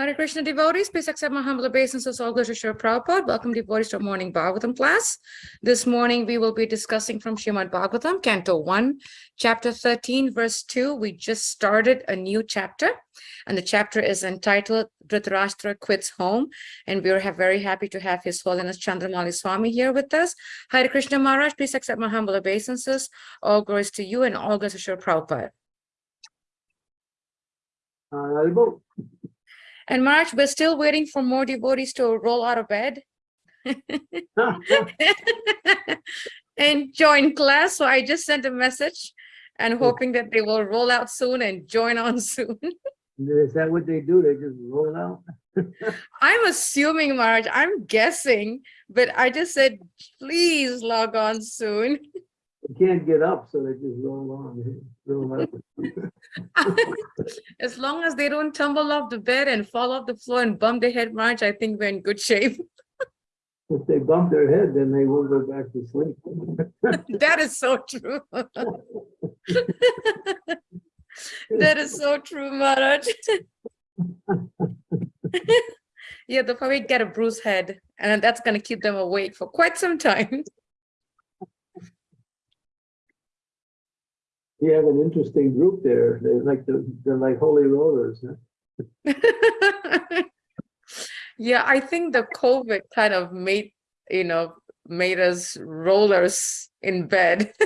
Hare Krishna devotees, please accept my humble obeisances. All to Srila Prabhupada. Welcome devotees to our morning Bhagavatam class. This morning we will be discussing from Srimad Bhagavatam, Canto 1, Chapter 13, verse 2. We just started a new chapter and the chapter is entitled Dhritarashtra Quits Home. And we are very happy to have His Holiness Chandramauli Swami here with us. Hare Krishna Maharaj, please accept my humble obeisances. All glories to you and all glories to Srila Prabhupada. Uh, And March, we're still waiting for more devotees to roll out of bed and join class. So I just sent a message and hoping that they will roll out soon and join on soon. Is that what they do? They just roll out? I'm assuming, Maharaj, I'm guessing, but I just said, please log on soon. They can't get up, so they just roll on. Roll out. As long as they don't tumble off the bed and fall off the floor and bump their head, Maharaj, I think we're in good shape. If they bump their head, then they won't go back to sleep. That is so true. That is so true, Maharaj. Yeah, they'll probably get a bruised head and that's gonna keep them awake for quite some time. You have an interesting group there. They're like, the they're like holy rollers. huh? Yeah, I think the COVID kind of made, you know, made us rollers in bed.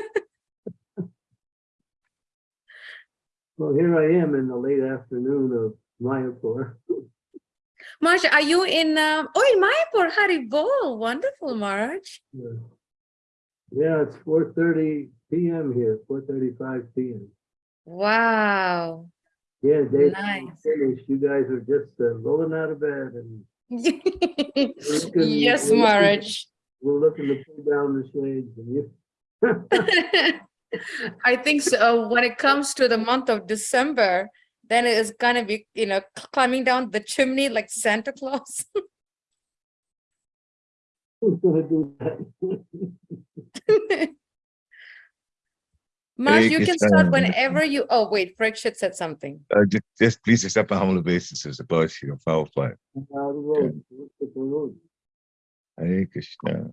Well, here I am in the late afternoon of Mayapur. Maharaj, are you in, um, oh, in Mayapur, Haribol, wonderful, Maharaj. Yeah, Yeah, it's four thirty PM here, four thirty-five PM. Wow. Yeah, they Nice. finished. You guys are just uh, rolling out of bed and Yes, Maharaj. we're looking to pull down the shades and you. I think so. When it comes to the month of December, then it is gonna be, you know, climbing down the chimney like Santa Claus. Who's gonna do that? Maharaj, you can start whenever you, oh, wait, Parikshit said something. Uh, just, just please accept my humble obeisances above you, foul fly. Out of the road, look at the road. Hare Krishna.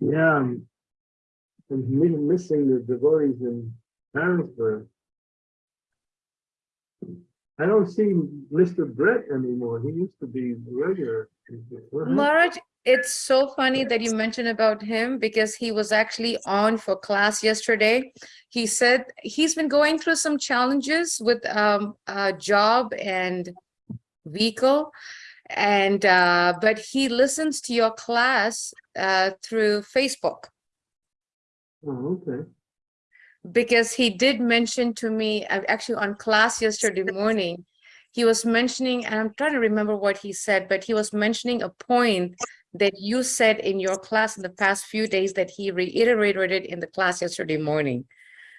Yeah, I'm I'm missing the devotees in Harrisburg. I don't see Mr. Brett anymore. He used to be regular. What happened? Maharaj, it's so funny that you mentioned about him because he was actually on for class yesterday. He said he's been going through some challenges with um, a job and vehicle. And, uh, but he listens to your class uh, through Facebook Oh, okay. because he did mention to me, uh, actually on class yesterday morning, he was mentioning, and I'm trying to remember what he said, but he was mentioning a point that you said in your class in the past few days that he reiterated it in the class yesterday morning.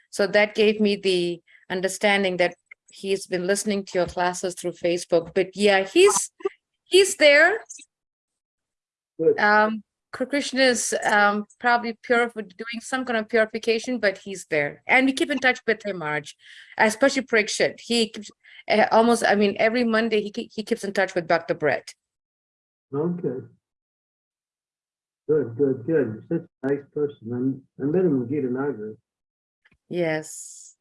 So that gave me the understanding that he's been listening to your classes through Facebook, but yeah, he's, he's there. Good. Um, Krishna is um, probably pure for doing some kind of purification, but he's there. And we keep in touch with him, Maharaj, especially Parikshit. He keeps uh, almost, I mean, every Monday he, he keeps in touch with Dr. Brett. Okay. Good, good, good. You're such a nice person. I'm, I met him in Gita Nagar. Yes.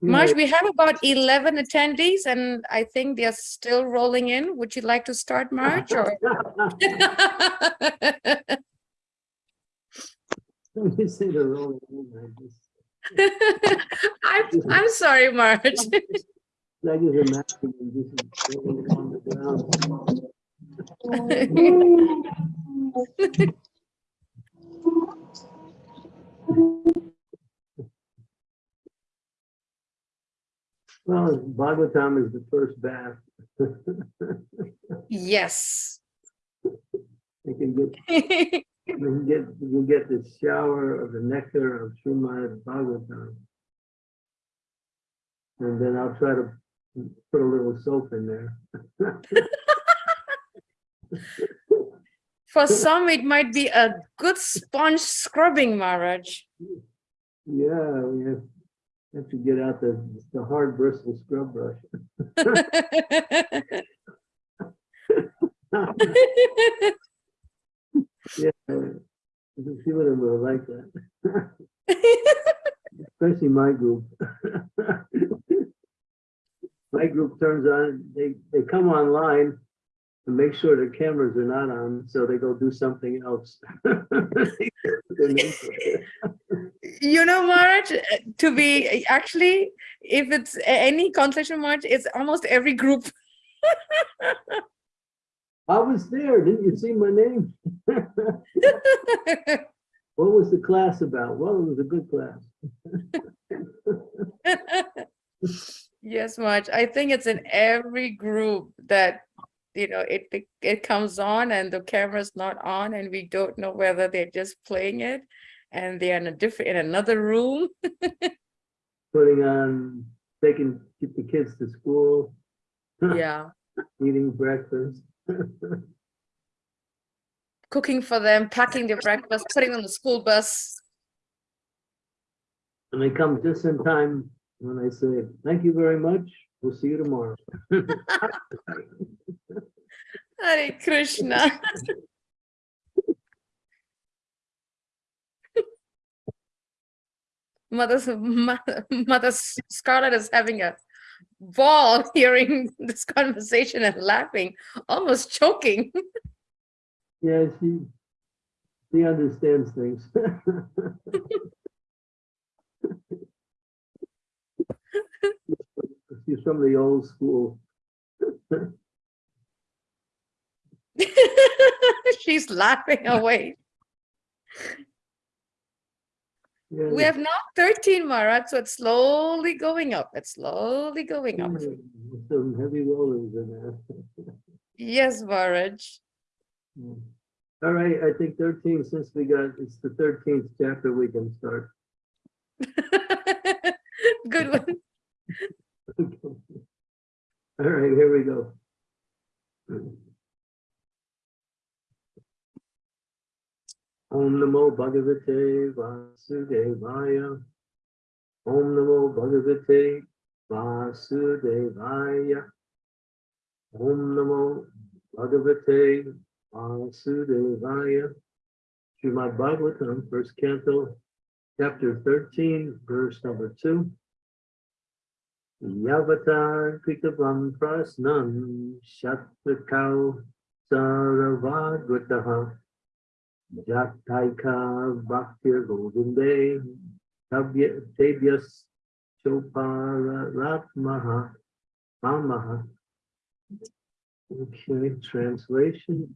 Maharaj, we have about 11 attendees and I think they're still rolling in. Would you like to start, Maharaj? or- When you say the rolling in, I just, I'm, I'm sorry, Maharaj. I just imagine him just rolling on the ground. Well, Bhagavatam is the first bath. Yes. You can get, you can get, you can get the shower of the nectar of Srimad Bhagavatam. And then I'll try to put a little soap in there. For some, it might be a good sponge scrubbing, Maharaj. Yeah, we have, have to get out the, the hard bristle scrub brush. Yeah, a few of them were like that, especially my group. My group turns on, they, they come online and make sure their cameras are not on, so they go do something else. You know, uh, to be actually, if it's any concentration march, it's almost every group. I was there, didn't you see my name? What was the class about? Well, it was a good class. Yes, Maharaj. I think it's in every group that, you know, it, it- it comes on and the camera's not on and we don't know whether they're just playing it and they're in a different, in another room. Putting on, taking, get the kids to school, Yeah, eating breakfast. cooking for them, packing their breakfast, putting on the school bus. And they come just in time when I say, thank you very much. We'll see you tomorrow. Hare Krishna. Mother, Mother, Scarlett is having a ball hearing this conversation and laughing, almost choking. Yeah, she, she understands things. She's from the old school. She's laughing away. Yeah, We have now 13 Maharaj, so it's slowly going up. It's slowly going up. Hmm, some heavy rollers in there. Yes, Maharaj. Yeah. Hmm. All right, I think thirteen, since we got, it's the thirteenth chapter, we can start. Good one. All right, here we go. Om Namo Bhagavate Vasudevaya. Om Namo Bhagavate Vasudevaya. Om Namo Bhagavate Vasudevaya. Srimad Bhagavatam, first canto, chapter 13, verse number 2. Yavatar Kritavam Prasnam Shatrakau Saravagvataha Jataika Bhaktir Govinde Tavyas Chopara Ratmaha Mamaha. Okay, translation.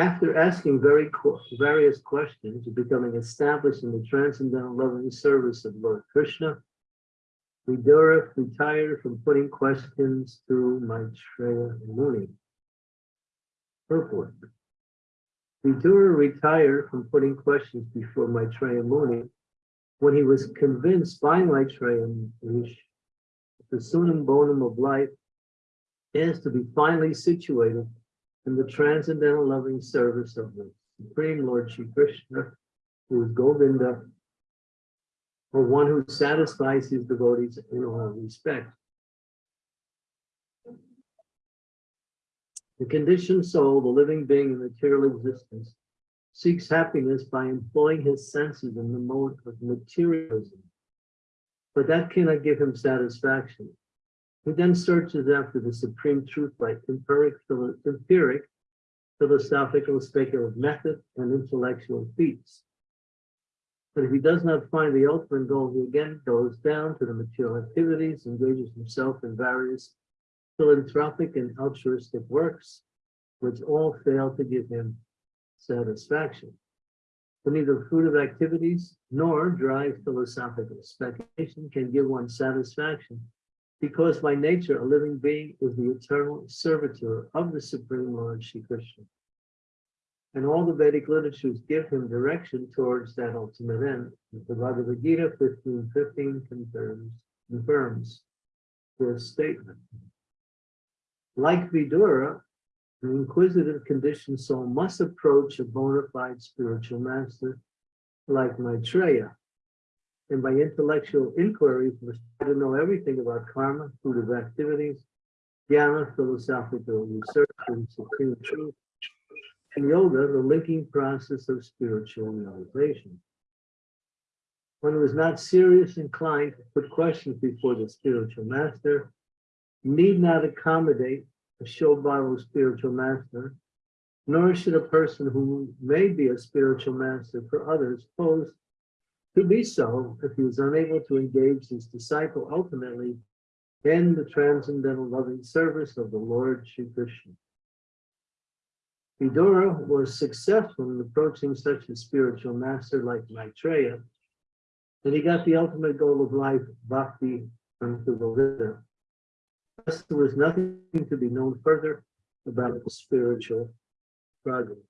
After asking very various questions, becoming established in the transcendental loving service of Lord Krishna, Vidura retired from putting questions to Maitreya Muni. Purport. Vidura retired from putting questions before Maitreya Muni when he was convinced by Maitreya Muni that the summum bonum of life is to be finally situated in the transcendental loving service of the Supreme Lord Shri Krishna, who is Govinda, or one who satisfies his devotees in all respects. The conditioned soul, the living being in material existence, seeks happiness by employing his senses in the mode of materialism. But that cannot give him satisfaction. He then searches after the supreme truth by empiric, philo- empiric, philosophical, speculative method, and intellectual feats. But if he does not find the ultimate goal, he again goes down to the material activities, engages himself in various philanthropic and altruistic works, which all fail to give him satisfaction. For neither fruit of activities nor dry philosophical speculation can give one satisfaction because by nature a living being is the eternal servitor of the Supreme Lord Shri Krishna. And all the Vedic literatures give him direction towards that ultimate end. The Bhagavad Gita 15:15 confirms, confirms this statement. Like Vidura, An inquisitive conditioned soul must approach a bona fide spiritual master like Maitreya. And by intellectual inquiry, must try to know everything about karma, fruit activities, jnana, philosophical research, and supreme truth, and yoga, the linking process of spiritual realization. One who is not serious inclined to put questions before the spiritual master need not accommodate a showbottle spiritual master, nor should a person who may be a spiritual master for others pose to be so if he was unable to engage his disciple ultimately in the transcendental loving service of the Lord Shri Krishna. Vidura was successful in approaching such a spiritual master like Maitreya, and he got the ultimate goal of life, bhakti, the Thus, there was nothing to be known further about the spiritual progress.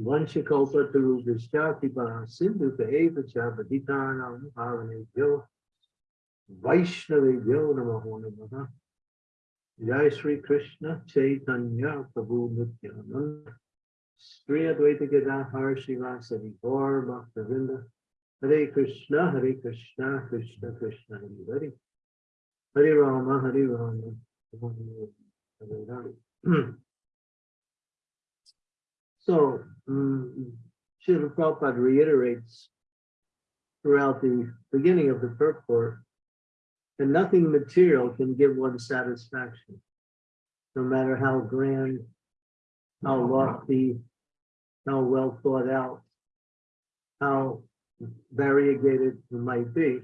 Vanchakalpa Tarubhishchati Paha Sindhu Eva Chabaditanam Bhavane Yo. Vaishnave Yo Namaho Namaha. Jai Sri Krishna Chaitanya Prabhu Nityananda. Sri Advaita Gadadhar Srivasadi Gaur Bhaktavinda. Hare Krishna, Hare Krishna, Krishna Krishna, Hare Hare. Hare Rama, Hare Rama. Rama Rama, Hare Hare. So, um, Srila Prabhupada reiterates throughout the beginning of the purport that nothing material can give one satisfaction, no matter how grand, how lofty, how well thought out, how variegated it might be.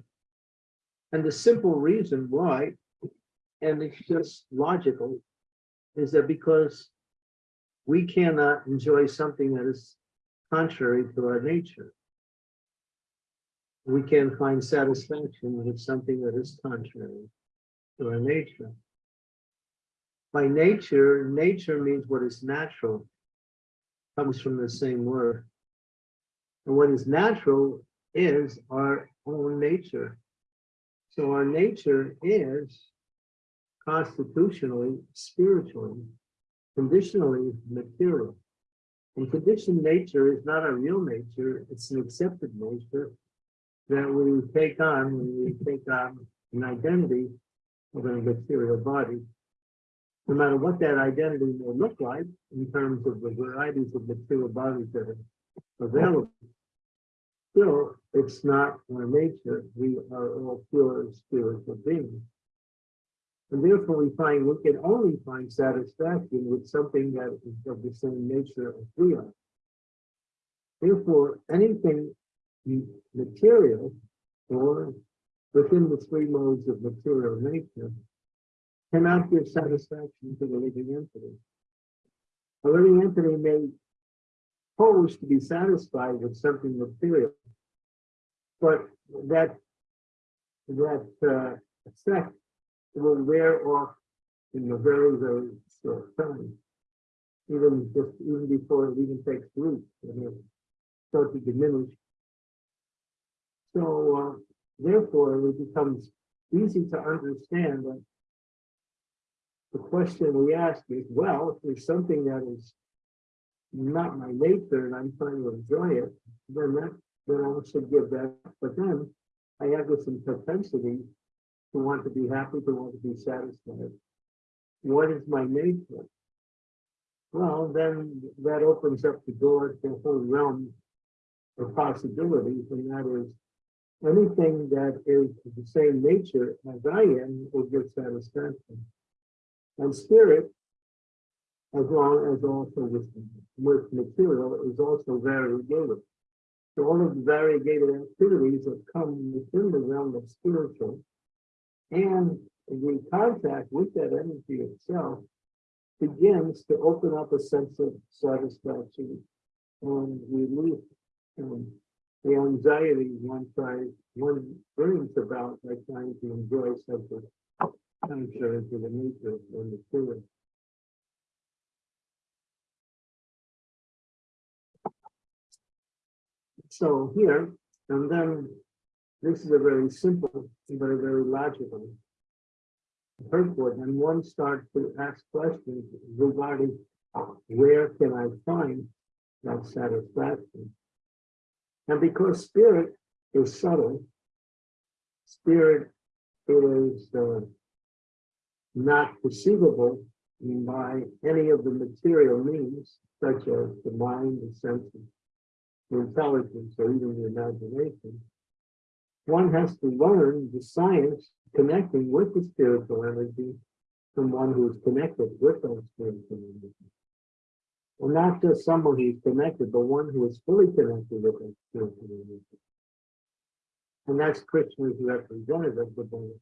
And the simple reason why, and it's just logical, is that because we cannot enjoy something that is contrary to our nature. We can find satisfaction with something that is contrary to our nature. By nature, nature means what is natural, comes from the same word. And what is natural is our own nature. So our nature is constitutionally, spiritually, conditionally material. And conditioned nature is not a real nature, it's an accepted nature that we take on when we take on an identity of a material body. No matter what that identity may look like in terms of the varieties of material bodies that are available, still, it's not our nature. We are all pure spiritual beings. And therefore, we find we can only find satisfaction with something that is of the same nature as we are. Therefore, anything material or within the three modes of material nature cannot give satisfaction to the living entity. A living entity may pose to be satisfied with something material, but that that uh, effect will wear off in a very, very short time. Even just even before it even takes root, and it will start to diminish. So uh, therefore, it becomes easy to understand that the question we ask is, well, if there's something that is not my nature and I'm trying to enjoy it, then that then I should give that. But then I have this propensity to want to be happy, to want to be satisfied. What is my nature? Well, then that opens up the door to a whole realm of possibilities, and that is anything that is the same nature as I am will give satisfaction. And spirit, as long as also with, with material, is also variegated. So all of the variegated activities that come within the realm of spiritual and the contact with that energy itself begins to open up a sense of satisfaction and relief, um, the anxiety one tries, one brings about by trying to enjoy something contrary to the nature of the material. So here, and then this is a very simple, but a very logical purport, and one starts to ask questions regarding where can I find that satisfaction? And because spirit is subtle, spirit is uh, not perceivable by any of the material means, such as the mind, the senses, the intelligence, or even the imagination. One has to learn the science connecting with the spiritual energy from one who is connected with those spiritual energy. And not just someone who's connected, but one who is fully connected with that spiritual energy. And that's Krishna's representative, the bona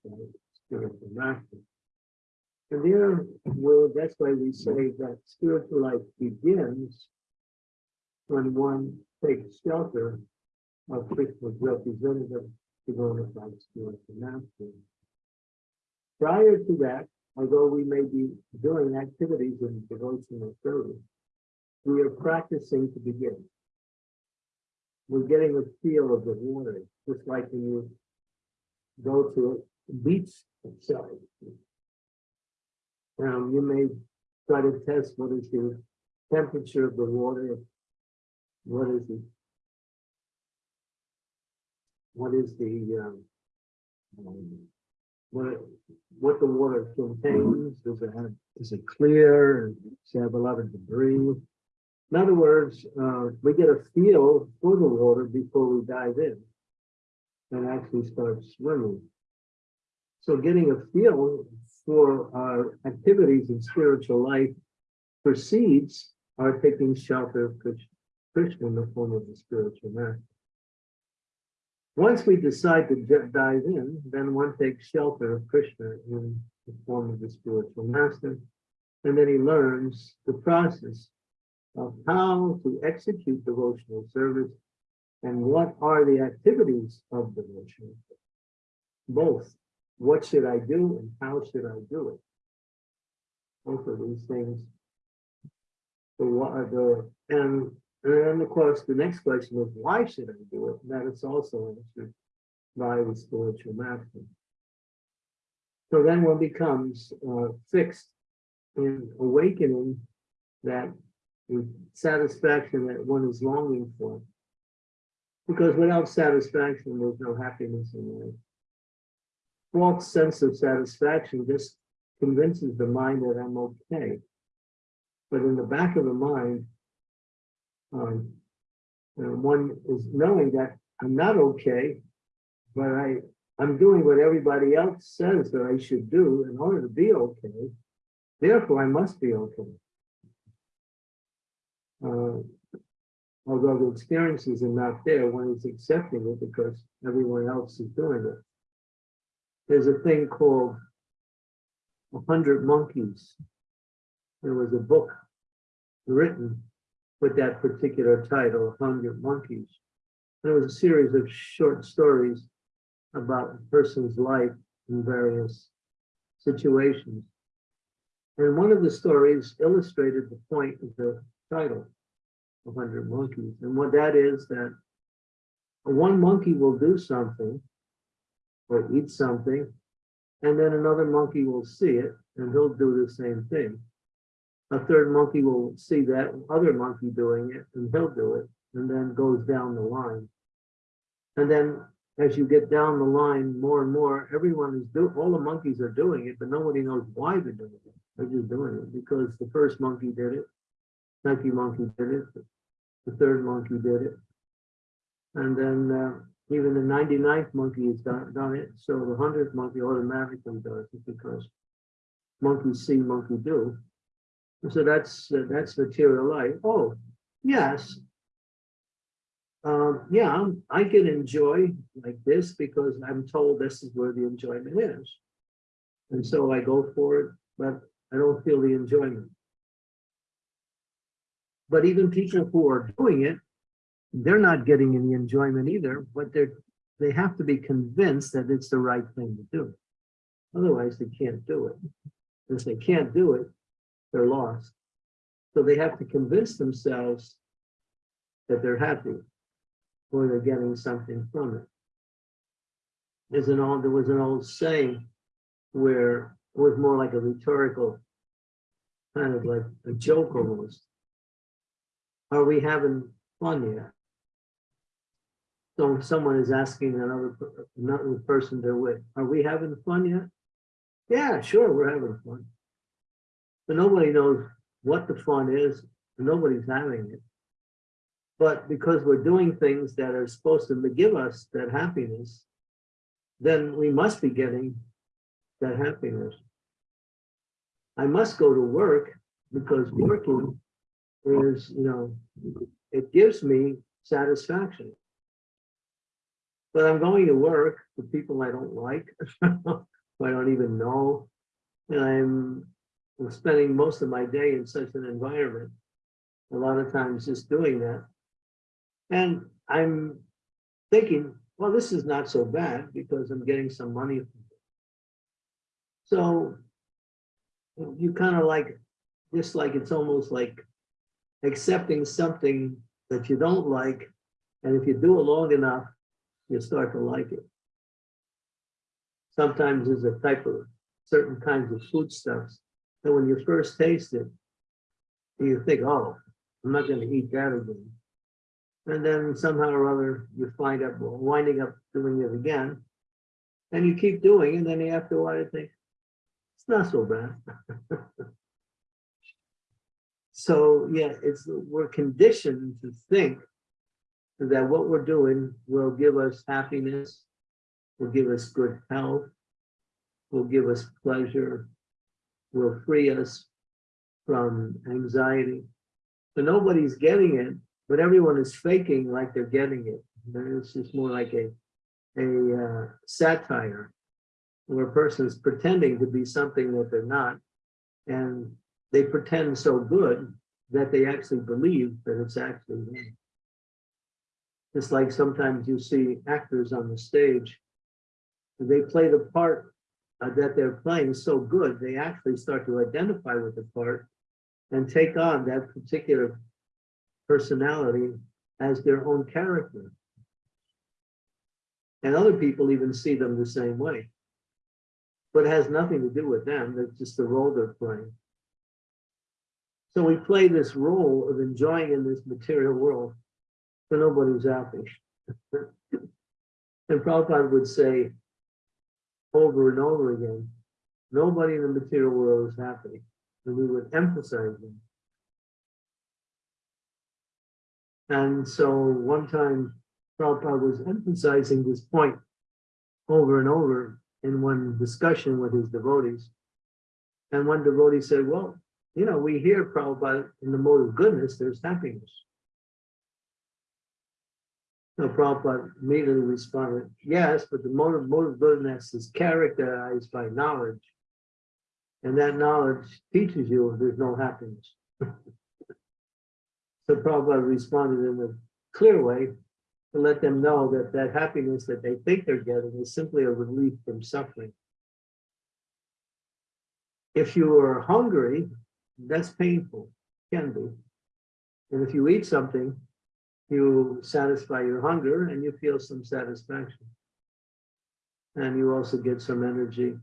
spiritual master. And there, well, that's why we say that spiritual life begins when one takes shelter of Krishna's representative, the bona fide spiritual master. Prior to that, although we may be doing activities in devotional service, we are practicing to begin. We're getting a feel of the water, just like when you go to a beach side. Um, you may try to test what is the temperature of the water, what is the what is the um, um, what what the water contains? Does it have is it clear? Does it have a lot of debris? In other words, uh, we get a feel for the water before we dive in and actually start swimming. So getting a feel for our activities in spiritual life precedes our taking shelter of Krishna, in the form of the spiritual master. Once we decide to dive in, then one takes shelter of Krishna in the form of the spiritual master, and then he learns the process of how to execute devotional service and what are the activities of devotional. service. Both, what should I do and how should I do it? Both of these things. The the, and, and then of course, the next question is, why should I do it? That is also answered by the spiritual master. So then one becomes uh, fixed in awakening that satisfaction that one is longing for. Because without satisfaction, there's no happiness in life. False sense of satisfaction just convinces the mind that I'm okay. But in the back of the mind, um, uh, one is knowing that I'm not okay, but I, I'm doing what everybody else says that I should do in order to be okay. Therefore, I must be okay. Uh, although the experiences are not there, one is accepting it because everyone else is doing it. There's a thing called A Hundred Monkeys. There was a book written with that particular title, A Hundred Monkeys. There was a series of short stories about a person's life in various situations. And one of the stories illustrated the point of the title, A Hundred Monkeys. And what that is that one monkey will do something or eat something, and then another monkey will see it and he'll do the same thing. A third monkey will see that other monkey doing it and he'll do it, and then goes down the line. And then as you get down the line more and more, everyone is doing, all the monkeys are doing it, but nobody knows why they're doing it. They're just doing it because the first monkey did it, second monkey did it, the third monkey did it. And then uh, even the 99th monkey has done, done it, so the 100th monkey automatically does it because monkeys see, monkey do. So that's, uh, that's material life. Oh, yes. Um, yeah, I'm- can enjoy like this because I'm told this is where the enjoyment is. And so I go for it, but I don't feel the enjoyment. But even people who are doing it, they're not getting any enjoyment either, but they're, they have to be convinced that it's the right thing to do. Otherwise, they can't do it. If they can't do it, they're lost. So they have to convince themselves that they're happy or they're getting something from it. There's an old, there was an old saying where it was more like a rhetorical, kind of like a joke almost. Are we having fun yet? So someone is asking another, another person they're with, are we having fun yet? Yeah, sure, we're having fun. But nobody knows what the fun is, and nobody's having it. But because we're doing things that are supposed to give us that happiness, then we must be getting that happiness. I must go to work because working is, you know, it gives me satisfaction. But I'm going to work for people I don't like, I don't even know. And I'm I'm spending most of my day in such an environment. A lot of times just doing that. And I'm thinking, well, this is not so bad because I'm getting some money. So you kind of like, just like it's almost like accepting something that you don't like. And if you do it long enough, you start to like it. Sometimes there's a type of certain kinds of foodstuffs that when you first taste it, you think, oh, I'm not going to eat that again. And then somehow or other, you find up winding up doing it again. And you keep doing, it, and then after a while, you think, it's not so bad. so yeah, it's we're conditioned to think that what we're doing will give us happiness, will give us good health, will give us pleasure, will free us from anxiety. So nobody's getting it, but everyone is faking like they're getting it. It's just more like a, a uh, satire where a person is pretending to be something that they're not. And they pretend so good that they actually believe that it's actually them. It's like sometimes you see actors on the stage, they play the part uh, that they're playing so good, they actually start to identify with the part and take on that particular personality as their own character. And other people even see them the same way. But it has nothing to do with them, it's just the role they're playing. So we play this role of enjoying in this material world, but nobody's happy. and Prabhupada would say, over and over again. Nobody in the material world is happy, and we would emphasize them. And so one time, Prabhupada was emphasizing this point over and over in one discussion with his devotees. And one devotee said, well, you know, we hear Prabhupada in the mode of goodness, there's happiness. No, Prabhupada immediately responded, yes, but the motive, motive goodness is characterized by knowledge. And that knowledge teaches you there's no happiness. so Prabhupada responded in a clear way to let them know that that happiness that they think they're getting is simply a relief from suffering. If you are hungry, that's painful, can be. And if you eat something you satisfy your hunger and you feel some satisfaction. And you also get some energy,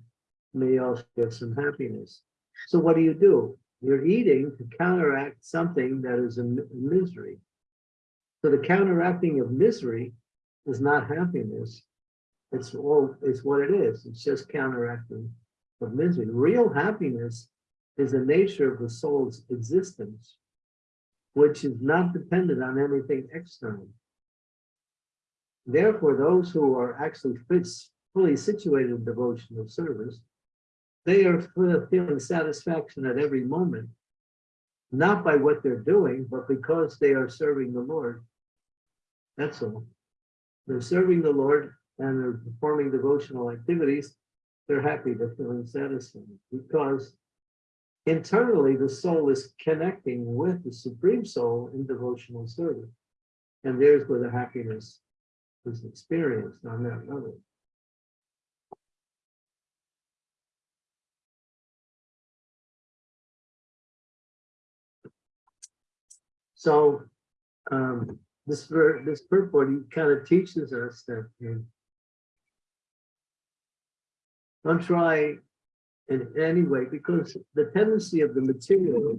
may also get some happiness. So what do you do? You're eating to counteract something that is a misery. So the counteracting of misery is not happiness. It's all, it's what it is. It's just counteracting of misery. Real happiness is the nature of the soul's existence which is not dependent on anything external. Therefore, those who are actually fully situated in devotional service, they are feeling satisfaction at every moment, not by what they're doing, but because they are serving the Lord. That's all. They're serving the Lord and they're performing devotional activities. They're happy, they're feeling satisfied because internally, the soul is connecting with the Supreme Soul in devotional service. And there's where the happiness is experienced on that level. So um, this this purport kind of teaches us that um, don't try in any way because the tendency of the material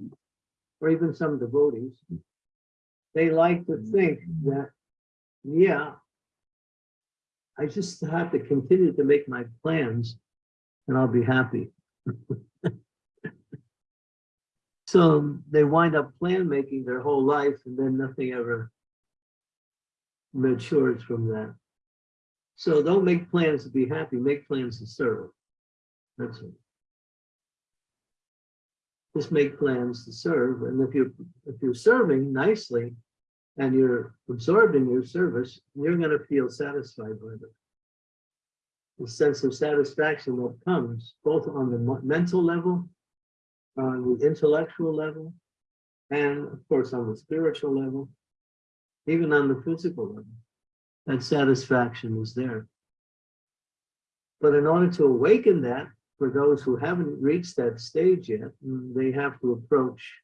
or even some devotees they like to think that yeah I just have to continue to make my plans and I'll be happy. so they wind up plan making their whole life and then nothing ever matures from that. So don't make plans to be happy, make plans to serve. That's it. Just make plans to serve. And if you're if you're serving nicely and you're absorbed in your service, you're going to feel satisfied with it. The sense of satisfaction that comes both on the mental level, on the intellectual level, and of course on the spiritual level, even on the physical level. That satisfaction is there. But in order to awaken that, for those who haven't reached that stage yet, mm, they have to approach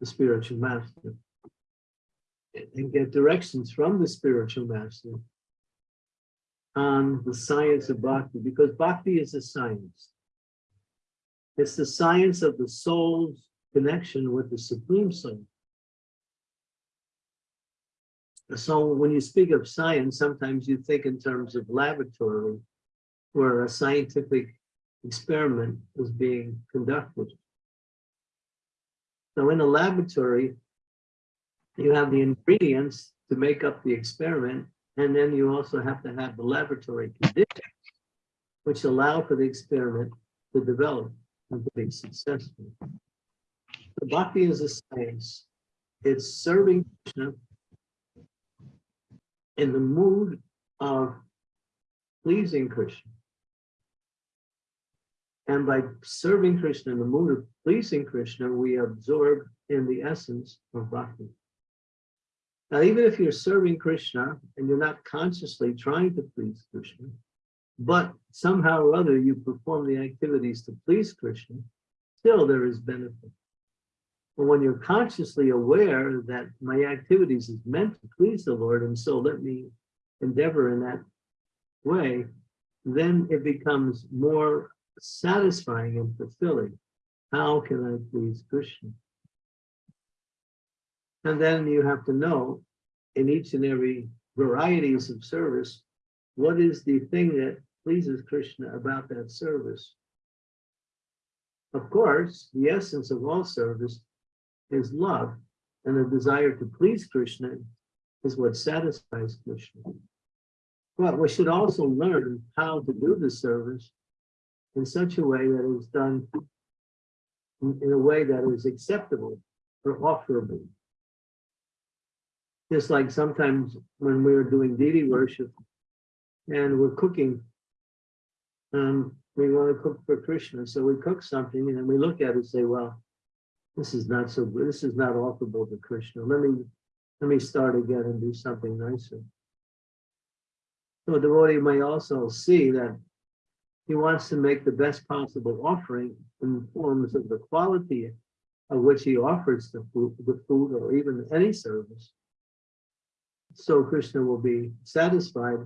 the spiritual master and get directions from the spiritual master on the science of bhakti, because bhakti is a science. It's the science of the soul's connection with the supreme soul. So when you speak of science, sometimes you think in terms of laboratory, where a scientific experiment is being conducted. So in a laboratory, you have the ingredients to make up the experiment, and then you also have to have the laboratory conditions which allow for the experiment to develop and to be successful. The bhakti is a science. It's serving Krishna in the mood of pleasing Krishna. And by serving Krishna in the mood of pleasing Krishna, we absorb in the essence of bhakti. Now, even if you're serving Krishna and you're not consciously trying to please Krishna, but somehow or other you perform the activities to please Krishna, still there is benefit. But when you're consciously aware that my activities is meant to please the Lord, and so let me endeavor in that way, then it becomes more satisfying and fulfilling. How can I please Krishna? And then you have to know in each and every varieties of service, what is the thing that pleases Krishna about that service? Of course, the essence of all service is love, and the desire to please Krishna is what satisfies Krishna. But we should also learn how to do the service in such a way that is done in in a way that is acceptable or offerable. Just like sometimes when we are doing deity worship and we're cooking, um, we want to cook for Krishna, so we cook something and then we look at it and say, well, this is not so good. This is not offerable to Krishna. Let me let me start again and do something nicer. So a devotee may also see that he wants to make the best possible offering in forms of the quality of which he offers the food, the food or even any service. So Krishna will be satisfied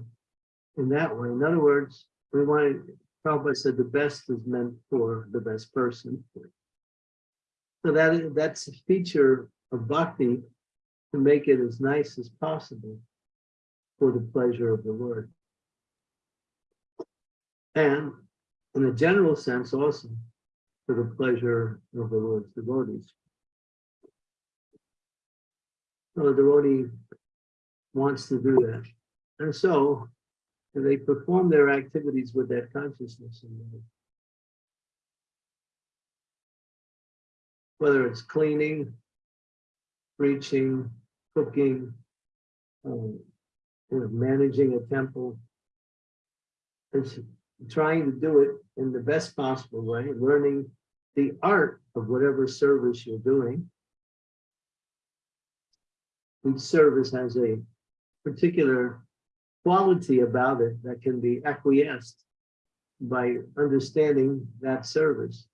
in that way. In other words, we want, Prabhupada said the best is meant for the best person. So that, that's a feature of bhakti to make it as nice as possible for the pleasure of the Lord. And in a general sense also for the pleasure of the Lord's devotees. So the devotee wants to do that. And so they perform their activities with that consciousness in mind. Whether it's cleaning, preaching, cooking, um, managing a temple. It's trying to do it in the best possible way, learning the art of whatever service you're doing. Each service has a particular quality about it that can be acquiesced by understanding that service.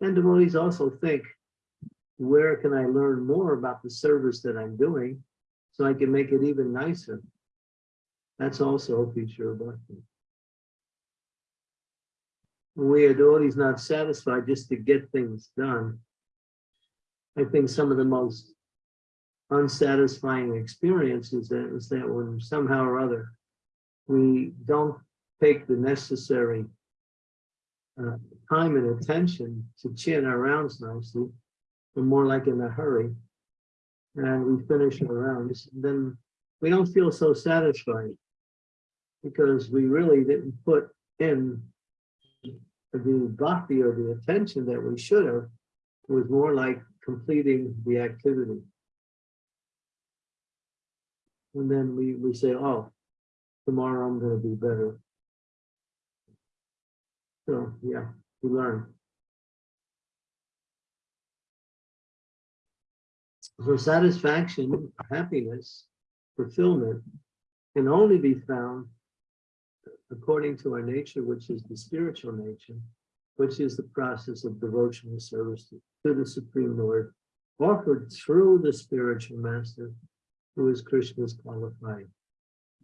And devotees also think, where can I learn more about the service that I'm doing so I can make it even nicer? That's also a feature of bhakti. We are devotees not satisfied just to get things done. I think some of the most unsatisfying experiences that is that when somehow or other we don't take the necessary uh, time and attention to chin our rounds nicely, we're more like in a hurry, and we finish our rounds, then we don't feel so satisfied because we really didn't put in the bhakti or the attention that we should have. Was more like completing the activity. And then we, we say, oh, tomorrow I'm gonna be better. So, yeah, we learn. So satisfaction, happiness, fulfillment can only be found according to our nature, which is the spiritual nature, which is the process of devotional service to, to the Supreme Lord, offered through the spiritual master, who is Krishna's qualified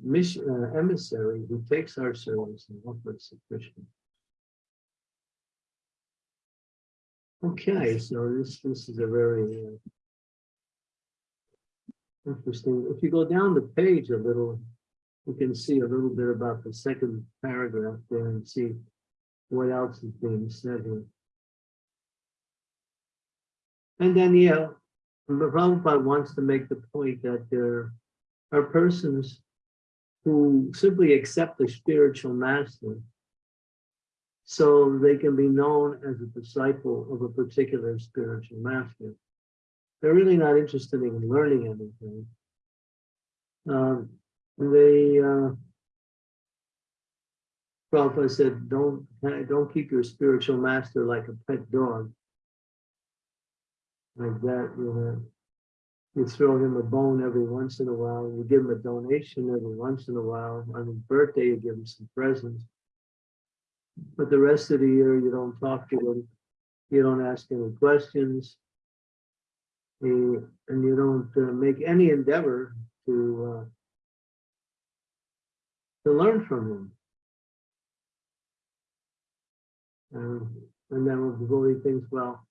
mission, uh, emissary, who takes our service and offers to Krishna. Okay, so this, this is a very uh, interesting. If you go down the page a little, you can see a little bit about the second paragraph there and see what else is being said here. And then, yeah, Prabhupada wants to make the point that there are persons who simply accept the spiritual master so they can be known as a disciple of a particular spiritual master. They're really not interested in learning anything. Um, they, uh, Prabhupada said, don't, don't keep your spiritual master like a pet dog. Like that, you know. You throw him a bone every once in a while, you give him a donation every once in a while. On his birthday, you give him some presents. But the rest of the year, you don't talk to him. You don't ask any questions. You- and you don't uh, make any endeavor to uh, to learn from him. And, and then the devotee thinks, well,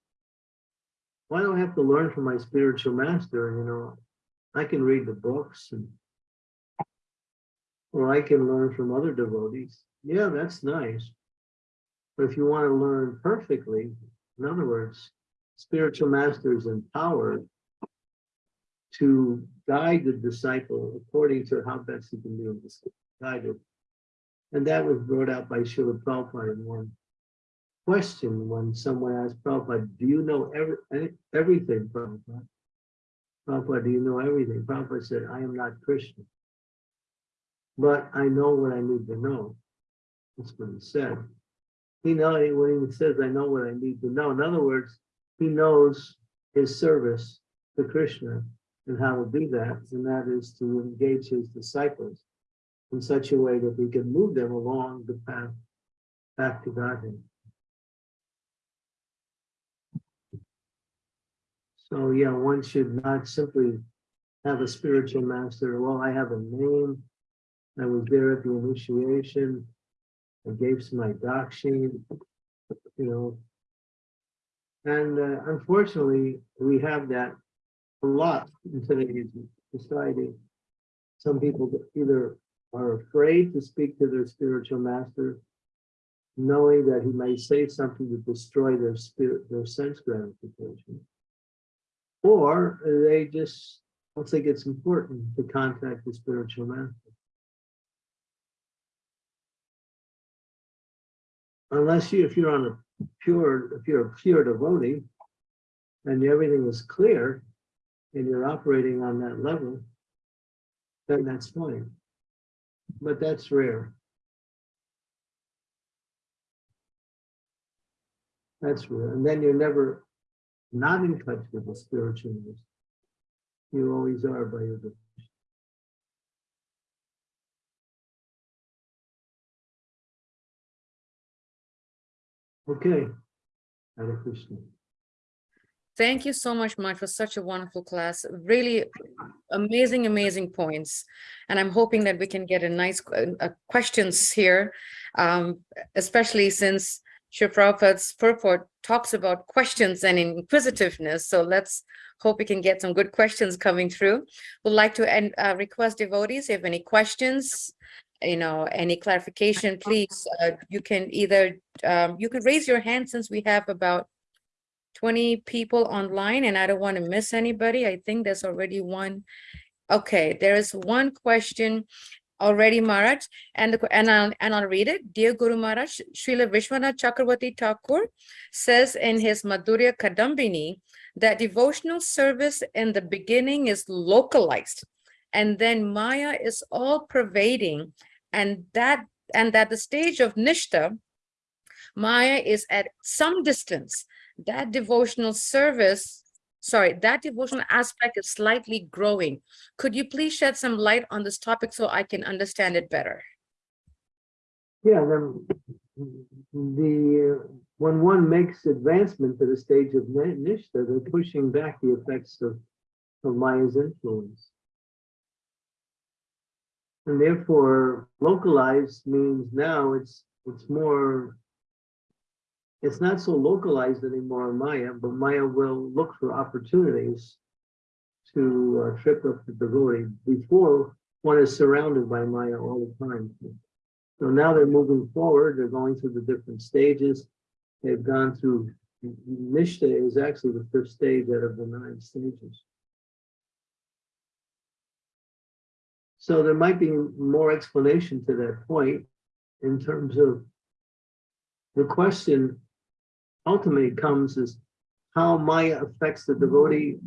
why do I have to learn from my spiritual master? You know, I can read the books and or I can learn from other devotees. Yeah, that's nice. But if you want to learn perfectly, in other words, spiritual master is empowered to guide the disciple according to how best he can be guided. And that was brought out by Srila Prabhupada in one question when someone asked Prabhupada, do you know every, any- everything, Prabhupada? Prabhupada, do you know everything? Prabhupada said, I am not Krishna. But I know what I need to know. That's what he said. He know, when he says, I know what I need to know, in other words, he knows his service to Krishna and how to do that, and that is to engage his disciples in such a way that we can move them along the path back to Godhead. So yeah, one should not simply have a spiritual master. Well, I have a name. I was there at the initiation. I gave some my doc you know. And uh, unfortunately, we have that a lot in today's society. Some people either are afraid to speak to their spiritual master, knowing that he may say something to destroy their spirit, their sense gratification. Or they just don't think it's important to contact the spiritual master. Unless you, if you're on a pure, if you're a pure devotee and everything is clear and you're operating on that level, then that's fine. But that's rare. That's rare. And then you're never not in touch with the spiritual. You always are by your devotion. Okay. Hare Krishna. Thank you so much, Mike, for such a wonderful class. Really amazing, amazing points. And I'm hoping that we can get a nice que- uh, questions here, um, especially since Shri Prabhupada's purport talks about questions and inquisitiveness. So let's hope we can get some good questions coming through. Would like to end, uh, request devotees, if you have any questions, you know, any clarification, please, uh, you can either, um, you can raise your hand since we have about 20 people online and I don't want to miss anybody. I think there's already one. Okay, there is one question already, Maharaj, and, the and I'll, and I'll read it. Dear Guru Maharaj, Srila Vishwanath Chakravarti Thakur says in his Madhurya Kadambini that devotional service in the beginning is localized and then Maya is all pervading and that, and that the stage of Nishta, Maya is at some distance that devotional service, sorry, that devotional aspect is slightly growing. Could you please shed some light on this topic so I can understand it better? Yeah, then the, uh, when one makes advancement to the stage of ni- Nishta, they're pushing back the effects of, of Maya's influence. And therefore, localized means now it's, it's more, it's not so localized anymore in Maya, but Maya will look for opportunities to uh, trip up the devotee before one is surrounded by Maya all the time. So now they're moving forward, they're going through the different stages. They've gone through, Nishta is actually the first stage out of the nine stages. So there might be more explanation to that point in terms of the question ultimately comes is how Maya affects the devotee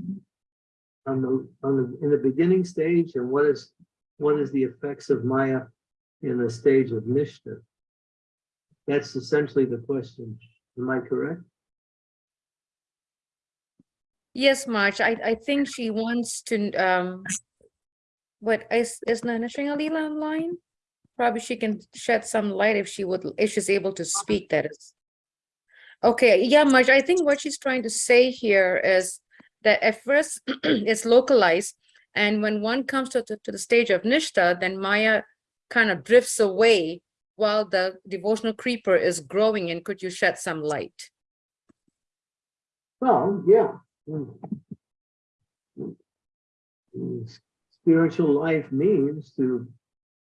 on the, on the, in the beginning stage and what is, what is the effects of Maya in the stage of Nishta? That's essentially the question. Am I correct? Yes, Maharaj, I, I think she wants to, um, what, is, is Nana Sringalila online? Probably she can shed some light if she would, if she's able to speak, that is. Okay, yeah, Maharaj, I think what she's trying to say here is that at first it's localized. And when one comes to, to, to the stage of Nishta, then Maya kind of drifts away while the devotional creeper is growing. And could you shed some light? Well, yeah. Mm. Mm, Spiritual life means to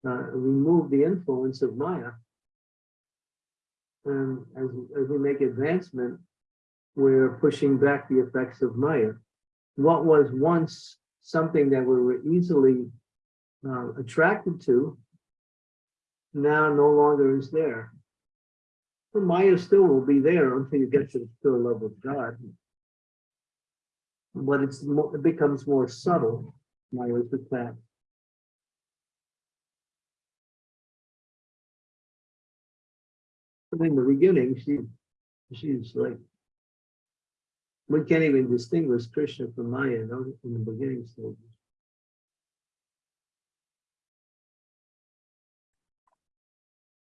uh, remove the influence of Maya. And as, as we make advancement, we're pushing back the effects of Maya. What was once something that we were easily uh, attracted to, now no longer is there. The Maya still will be there until you get to the pure love of God. But it's it becomes more subtle, Maya's attack. But in the beginning, she, she's like, we can't even distinguish Krishna from Maya no, in the beginning stages.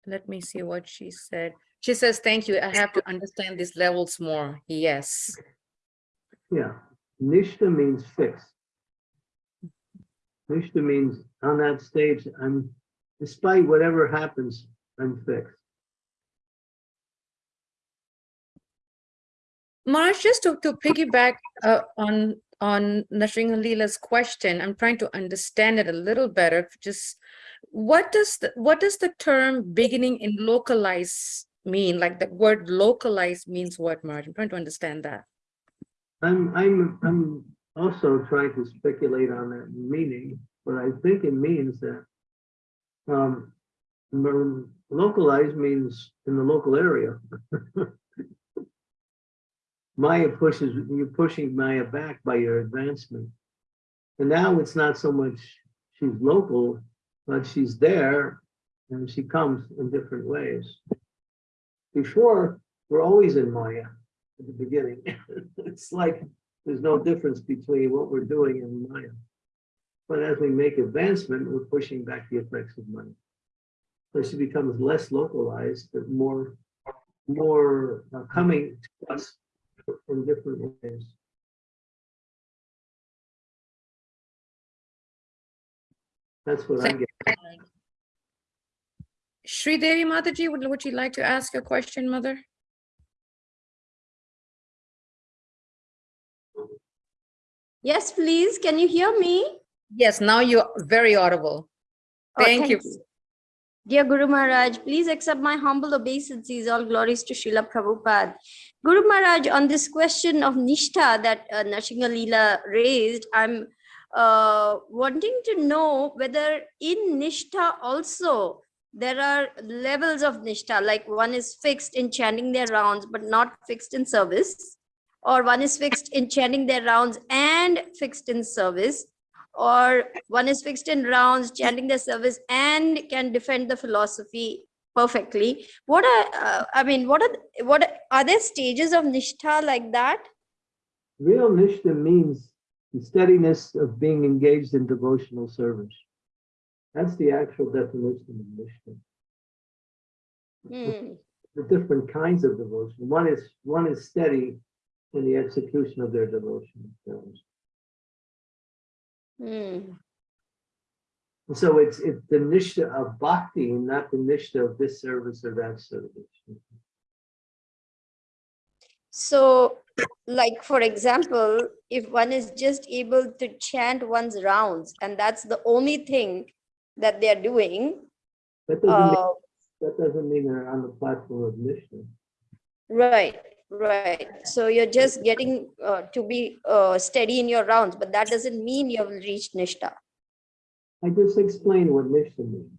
Let me see what she said. She says, thank you. I have to understand these levels more. Yes. Yeah, Nishta means fixed. Nishta means on that stage, I'm, despite whatever happens, I'm fixed. Maharaj, just to, to piggyback uh, on on Nashring Leela's question, I'm trying to understand it a little better. Just what does the what does the term beginning in localize mean? Like the word localize means what, Maharaj? I'm trying to understand that. I'm, I'm, I'm also trying to speculate on that meaning, but I think it means that um, localized means in the local area. Maya pushes, you're pushing Maya back by your advancement. And now it's not so much she's local, but she's there and she comes in different ways. Before, we're always in Maya. at the beginning. It's like, there's no difference between what we're doing and Maya. But as we make advancement, we're pushing back the effects of Maya. So she becomes less localized, but more, more uh, coming to us from different ways. That's what I get. Sri Devi Mataji, would, would you like to ask a question, mother? Yes, please. Can you hear me? Yes, now you're very audible. Oh, Thank you. Dear Guru Maharaj, please accept my humble obeisances. All glories to Srila Prabhupada. Guru Maharaj, on this question of Nishtha that uh, Nashinga Leela raised, I'm uh, wanting to know whether in Nishtha also there are levels of Nishtha, like one is fixed in chanting their rounds, but not fixed in service, or one is fixed in chanting their rounds and fixed in service, or one is fixed in rounds, chanting their service, and can defend the philosophy perfectly. What are, uh, I mean, what are, what are- are there stages of Nishtha like that? Real Nishta means the steadiness of being engaged in devotional service. That's the actual definition of Nishta. Hmm. The different kinds of devotion. One is, one is steady in the execution of their devotional service. And So it's, it's the Nishta of bhakti, not the Nishta of this service or that service. So, like, for example, if one is just able to chant one's rounds, and that's the only thing that they're doing, That doesn't, mean- uh, that doesn't mean they're on the platform of Nishta. right, right. So you're just getting uh, to be uh, steady in your rounds, but that doesn't mean you've reached Nishtha. I just explained what Nishta means.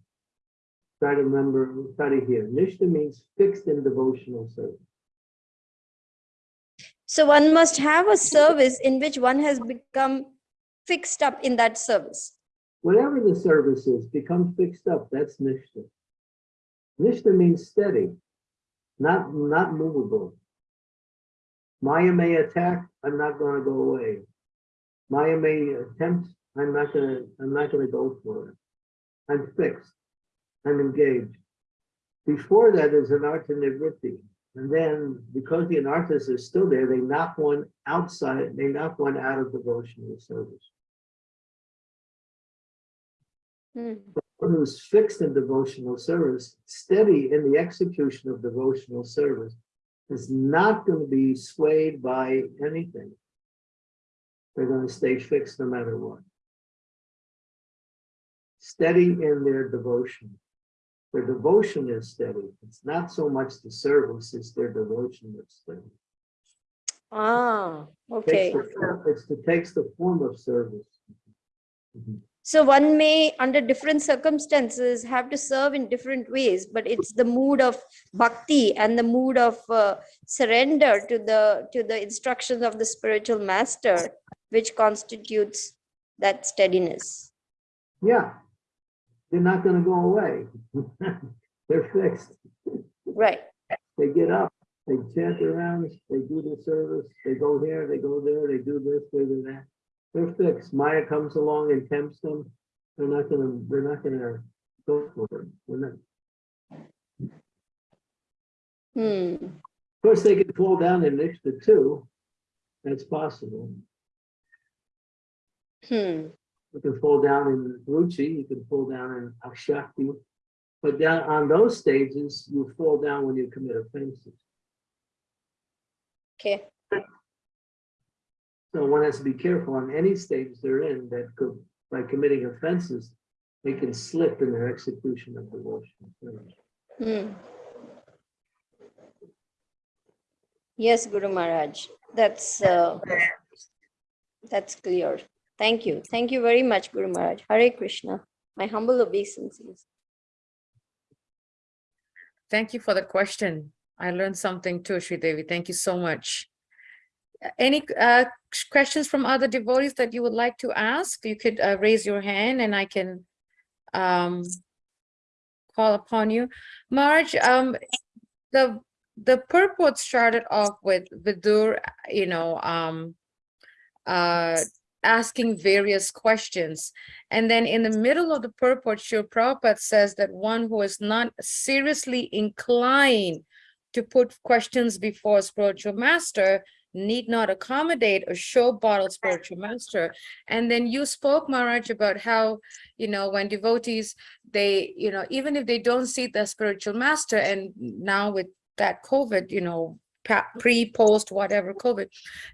Try to remember, try to hear. Nishta means fixed in devotional service. So one must have a service in which one has become fixed up in that service. Whatever the service is, become fixed up. That's Nishta. Nishta means steady, not, not movable. Maya may attack, I'm not gonna go away. Maya may attempt, I'm not gonna, I'm not gonna go for it. I'm fixed. I'm engaged. Before that is anartha nivritti. And then because the anarthas are still there, they knock one outside, they knock one out of devotional service. Hmm. one who's fixed in devotional service, steady in the execution of devotional service, is not going to be swayed by anything. They're going to stay fixed no matter what. Steady in their devotion. Their devotion is steady. It's not so much the service, it's their devotion that's steady. Ah, okay. the form- It's, it takes the form of service. Mhm. So one may, under different circumstances, have to serve in different ways, but it's the mood of bhakti and the mood of uh, surrender to the to the instructions of the spiritual master, which constitutes that steadiness. Yeah. They're not gonna go away. They're fixed. Right. They get up, they chant rounds, they do the service, they go here, they go there, they do this, they do that. They're fixed. Maya comes along and tempts them. They're not gonna, they're not gonna go for it. They're not- Hmm. Of course, they could fall down in Nishta too. That's possible. Hmm. You can fall down in Ruchi, you can fall down in Asakti. But down on those stages, you fall down when you commit offenses. Okay. So one has to be careful on any stage they're in that could, by committing offenses, they can slip in their execution of devotion. Hmm. Yes, Guru Maharaj. That's uh, that's clear. Thank you. Thank you very much, Guru Maharaj. Hare Krishna. My humble obeisances. Thank you for the question. I learned something too, Sri Devi. Thank you so much. Any uh, questions from other devotees that you would like to ask? You could uh, raise your hand and I can um, call upon you. Maharaj, um, the the purport started off with Vidur, you know, um, uh, asking various questions. And then in the middle of the purport, Srila Prabhupada says that one who is not seriously inclined to put questions before a spiritual master need not accommodate a showbottle spiritual master. And then you spoke, Maharaj, about how, you know, when devotees, they, you know, even if they don't see the spiritual master, and now with that COVID, you know, pre, post, whatever COVID,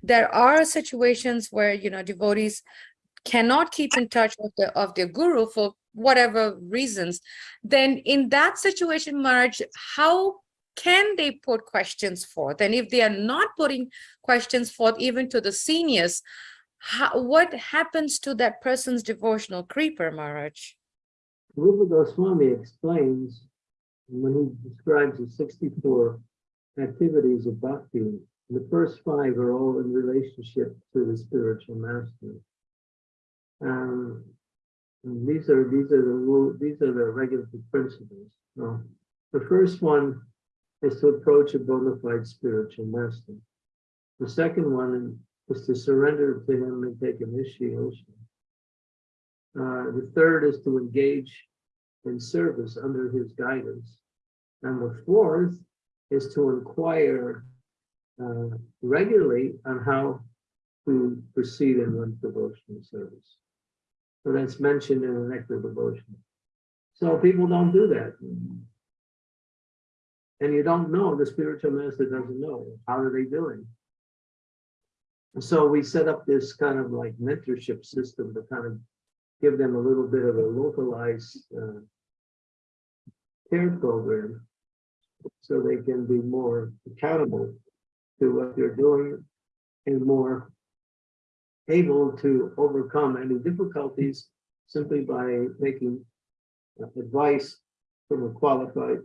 there are situations where, you know, devotees cannot keep in touch with the, of their guru for whatever reasons, then in that situation, Maharaj, how can they put questions forth? And if they are not putting questions forth even to the seniors, how, what happens to that person's devotional creeper, Maharaj? Rupa Goswami explains when he describes the sixty-four activities of bhakti, the first five are all in relationship to the spiritual master. Um, these are these are the these are the regulative principles. The first one is to approach a bona fide spiritual master. The second one is to surrender to him and take initiation. Uh, the third is to engage in service under his guidance. And the fourth is to inquire uh, regularly on how to proceed in one's devotional service. So that's mentioned in the nectar devotion. So people don't do that. And you don't know, the spiritual master doesn't know. How are they doing? So we set up this kind of like mentorship system to kind of give them a little bit of a localized uh, care program so they can be more accountable to what they're doing and more able to overcome any difficulties simply by taking uh, advice from a qualified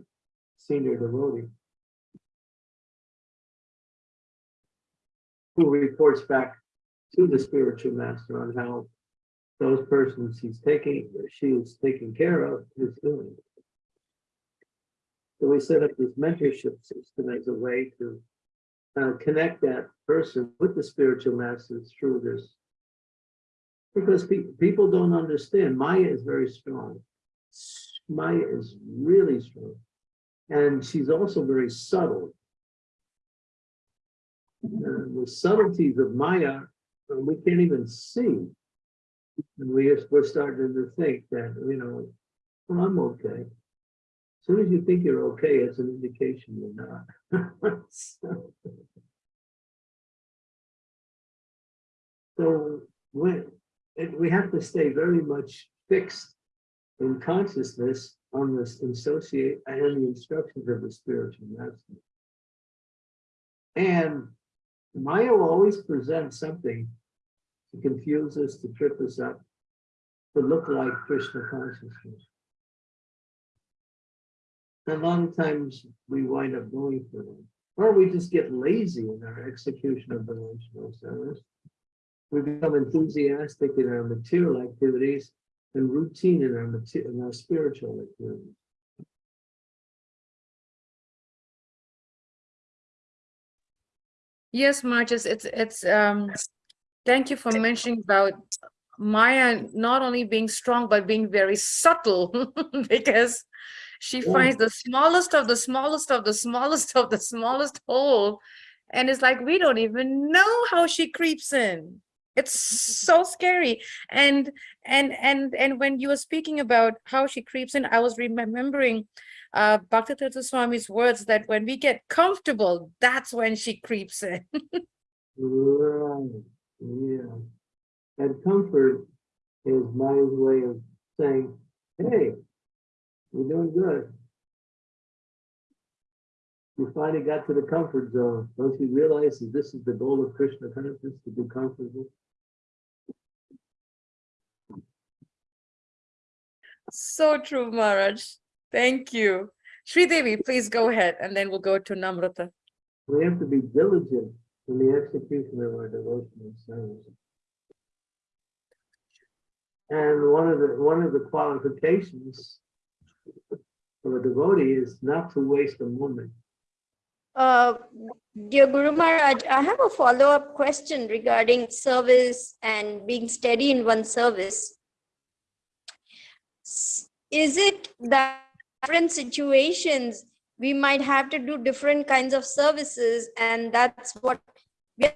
senior devotee who reports back to the spiritual master on how those persons he's taking, she is taking care of is doing. So we set up this mentorship system as a way to uh, connect that person with the spiritual masters through this. Because pe- people don't understand, Maya is very strong. Maya is really strong. And she's also very subtle. The subtleties of Maya, uh, we can't even see. And we are, we're starting to think that, you know, well, I'm okay. As soon as you think you're okay, it's an indication you're not. So when, it- we have to stay very much fixed in consciousness on this associate and the instructions of the spiritual master. And Maya will always present something to confuse us, to trip us up, to look like Krishna consciousness. And a lot of times we wind up going for them, or we just get lazy in our execution of the devotional service. We become enthusiastic in our material activities and routine in our mater- in our spiritual activities. Yes, Marcus, it's, it's, um, thank you for mentioning about Maya not only being strong, but being very subtle because she Yeah. finds the smallest of the smallest of the smallest of the smallest hole. And it's like, we don't even know how she creeps in. It's so scary. And, and, and, and when you were speaking about how she creeps in, I was remembering uh, Bhaktivedanta Swami's words that when we get comfortable, that's when she creeps in. Right, yeah. And comfort is my way of saying, hey, you're doing good. You finally got to the comfort zone. Don't you realize that this is the goal of Krishna consciousness, to be comfortable? So true, Maharaj. Thank you. Sri Devi, please go ahead, and then we'll go to Namrata. We have to be diligent in the execution of our devotional service. And one of the, one of the qualifications of a devotee is not to waste a moment. Uh, dear Guru Maharaj, I have a follow-up question regarding service and being steady in one service. Is it that different situations we might have to do different kinds of services and that's what we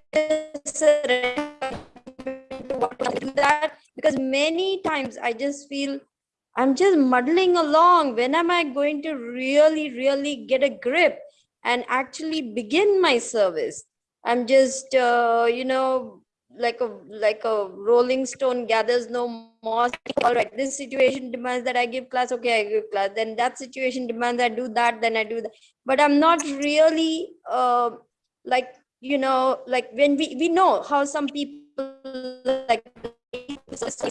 that because many times I just feel I'm just muddling along. When am I going to really, really get a grip and actually begin my service? I'm just, uh, you know, like a like a rolling stone gathers no moss. All right, this situation demands that I give class. Okay, I give class. Then that situation demands I do that. Then I do that. But I'm not really uh, like you know, like when we we know how some people like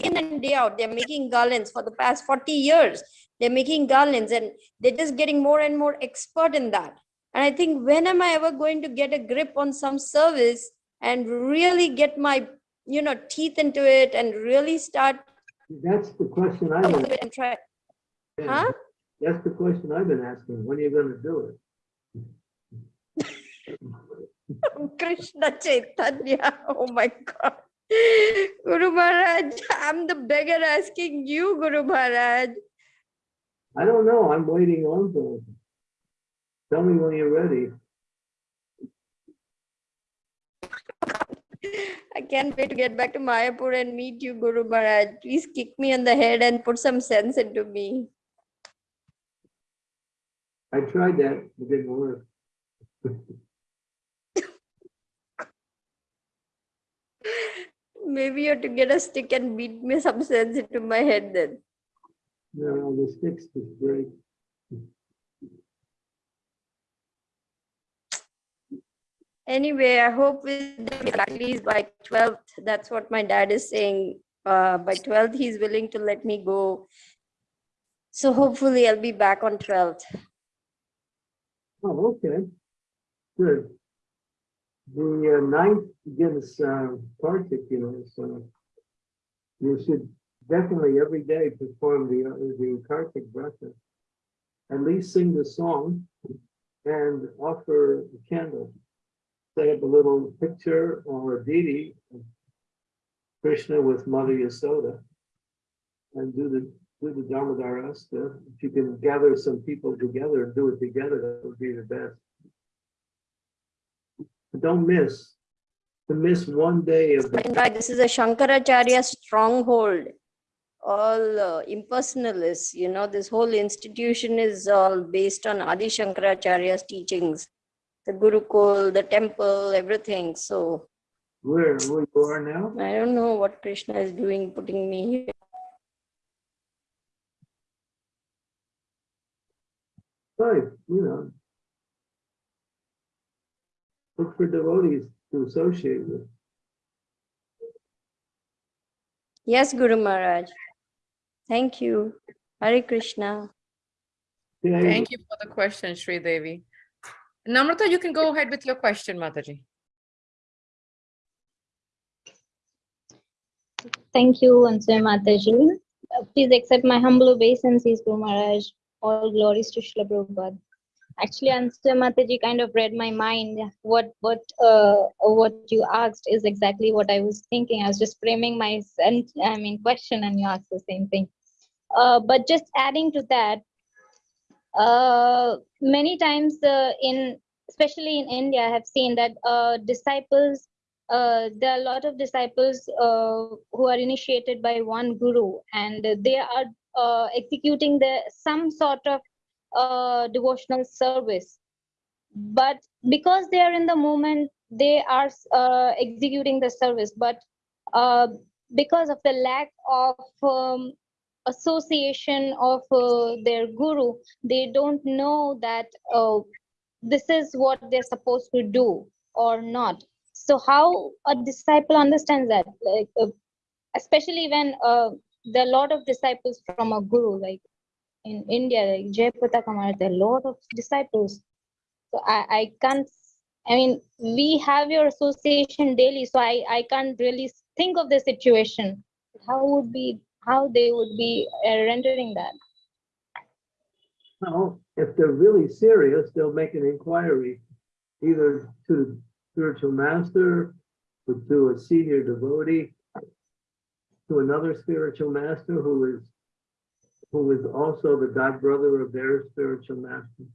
in and day out they're making garlands for the past 40 years they're making garlands and they're just getting more and more expert in that and i think when am i ever going to get a grip on some service and really get my you know teeth into it and really start That's the question I've been, and try huh that's the question I've been asking. When are you gonna do it? krishna chaitanya oh my god guru maharaj i'm the beggar asking you guru maharaj I don't know. I'm waiting on for. Tell me when you're ready. I can't wait to get back to Mayapur and meet you, Guru Maharaj. Please kick me on the head and put some sense into me. I tried that. It didn't work. Maybe you have to get a stick and beat me some sense into my head then. No, the sticks is great. Anyway, I hope with at least by 12th, that's what my dad is saying. Uh, by 12th, he's willing to let me go. So hopefully I'll be back on 12th. Oh, okay. Good. The uh, ninth begins uh, know, so you should definitely every day perform the, uh, the Kartik Vrata. At least sing the song and offer a candle. Set up a little picture or a deity of Krishna with Mother Yasoda. And do the, do the Damodarashtaka. If you can gather some people together and do it together, that would be the best. But Don't miss, to miss one day of the this is a Shankaracharya stronghold. All uh, impersonalists, you know, this whole institution is all based on Adi Shankaracharya's teachings. The Gurukul, the temple, everything. So Where, where you are now? I don't know what Krishna is doing, putting me here. Right, you know. Look for devotees to associate with. Yes, Guru Maharaj. Thank you. Hare Krishna. Thank you for the question, Sri Devi. Namrata, you can go ahead with your question, Mataji. Thank you, Answer Mataji. Uh, Please accept my humble obeisances, Guru Maharaj. All glories to Srila Prabhupada. Actually, Answer Mataji kind of read my mind. What what uh what you asked is exactly what I was thinking. I was just framing my I mean question, and you asked the same thing. Uh, but just adding to that, uh, many times uh, in especially in India, I have seen that uh, disciples uh, there are a lot of disciples uh, who are initiated by one guru and they are executing the some sort of devotional service. But because they are in the moment they are executing the service. But because of the lack of um, association of uh, their guru they don't know that uh, this is what they're supposed to do or not. So how a disciple understands that? Like uh, especially when uh, there are a lot of disciples from a guru like in india like jay Maharaj, there are a lot of disciples. So i i can't i mean we have your association daily so i i can't really think of the situation. How would be how they would be uh, rendering that Well, if they're really serious, they'll make an inquiry either to the spiritual master, or to a senior devotee, to another spiritual master who is who is also the god brother of their spiritual master.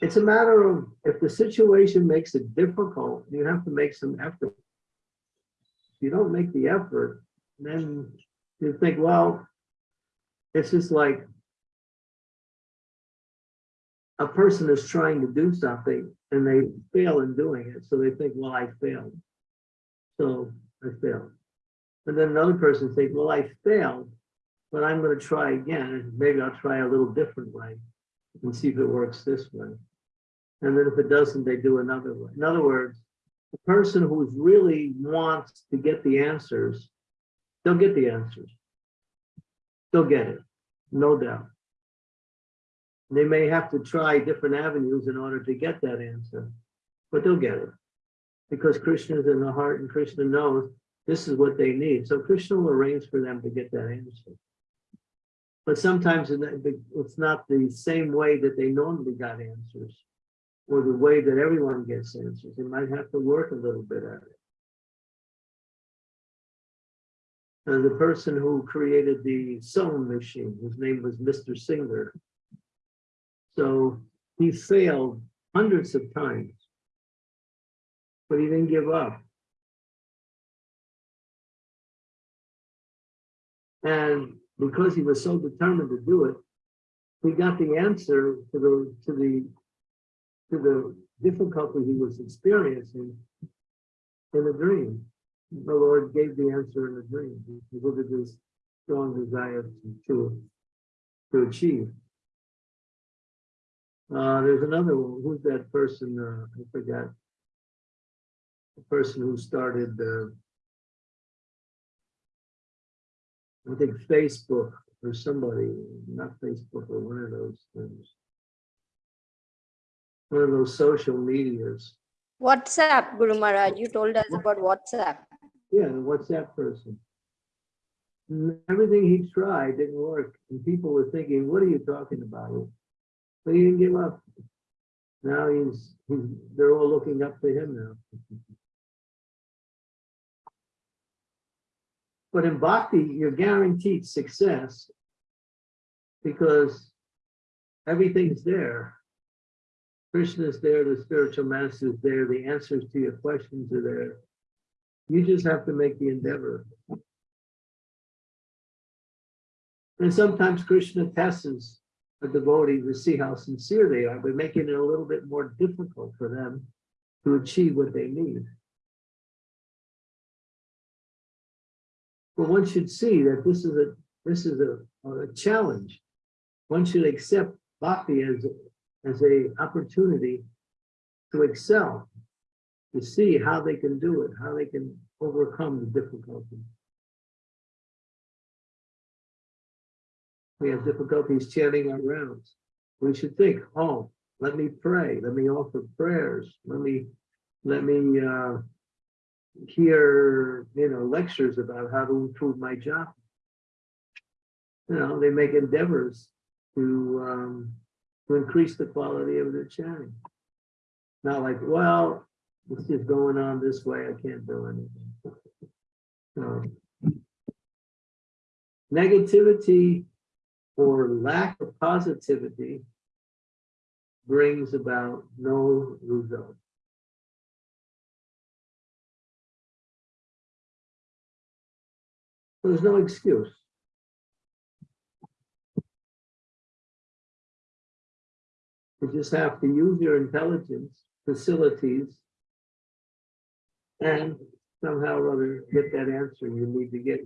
It's a matter of if the situation makes it difficult, you have to make some effort. If you don't make the effort, then you think, well, it's just like a person is trying to do something and they fail in doing it. So they think, well, I failed. So I failed. And then another person thinks, well, I failed, but I'm going to try again. And maybe I'll try a little different way and see if it works this way. And then if it doesn't, they do another way. In other words, the person who really wants to get the answers, they'll get the answers. They'll get it, no doubt. They may have to try different avenues in order to get that answer, but they'll get it. Because Krishna is in the heart and Krishna knows this is what they need. So Krishna will arrange for them to get that answer. But sometimes it's not the same way that they normally got answers or the way that everyone gets answers. They might have to work a little bit at it. And the person who created the sewing machine, his name was Mr. Singer. So he failed hundreds of times, but he didn't give up. And because he was so determined to do it, he got the answer to the to the to the difficulty he was experiencing in a dream. The Lord gave the answer in a dream because of his strong desire to, to, to achieve. Uh, there's another one. Who's that person? Uh, I forgot. The person who started, uh, I think Facebook or somebody, not Facebook or one of those things. One of those social medias. WhatsApp, Guru Maharaj, you told us about WhatsApp. Yeah, what's that person. Mm, Everything he tried didn't work, and people were thinking, what are you talking about? But he didn't give up. Now he's, he's, they're all looking up to him now. But in bhakti, you're guaranteed success because everything's there. Krishna is there, the spiritual master is there, the answers to your questions are there. You just have to make the endeavor. And sometimes Krishna tests a devotee to see how sincere they are, by making it a little bit more difficult for them to achieve what they need. But one should see that this is a this is a, a challenge. One should accept bhakti as as a opportunity to excel, to see how they can do it, how they can overcome the difficulty. We have difficulties chanting our rounds. We should think, oh, let me pray, let me offer prayers, let me let me uh, hear you know lectures about how to improve my job. You know, they make endeavors to um, to increase the quality of their chanting. Not like, well, it's just going on this way, I can't do anything. So, negativity or lack of positivity brings about no result. There's no excuse. You just have to use your intelligence, facilities, and somehow or other get that answer you need to get.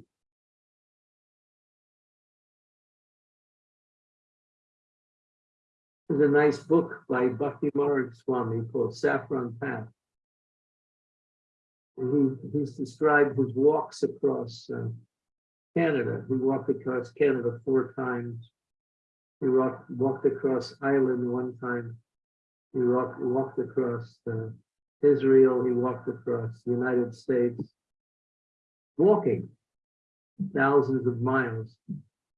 There's a nice book by Bhaktimarga Swami called Saffron Path. And he, he's described his walks across uh, Canada. He walked across Canada four times. He walked, walked across Ireland one time. He walked, walked across uh, Israel. He walked across the United States. Walking thousands of miles.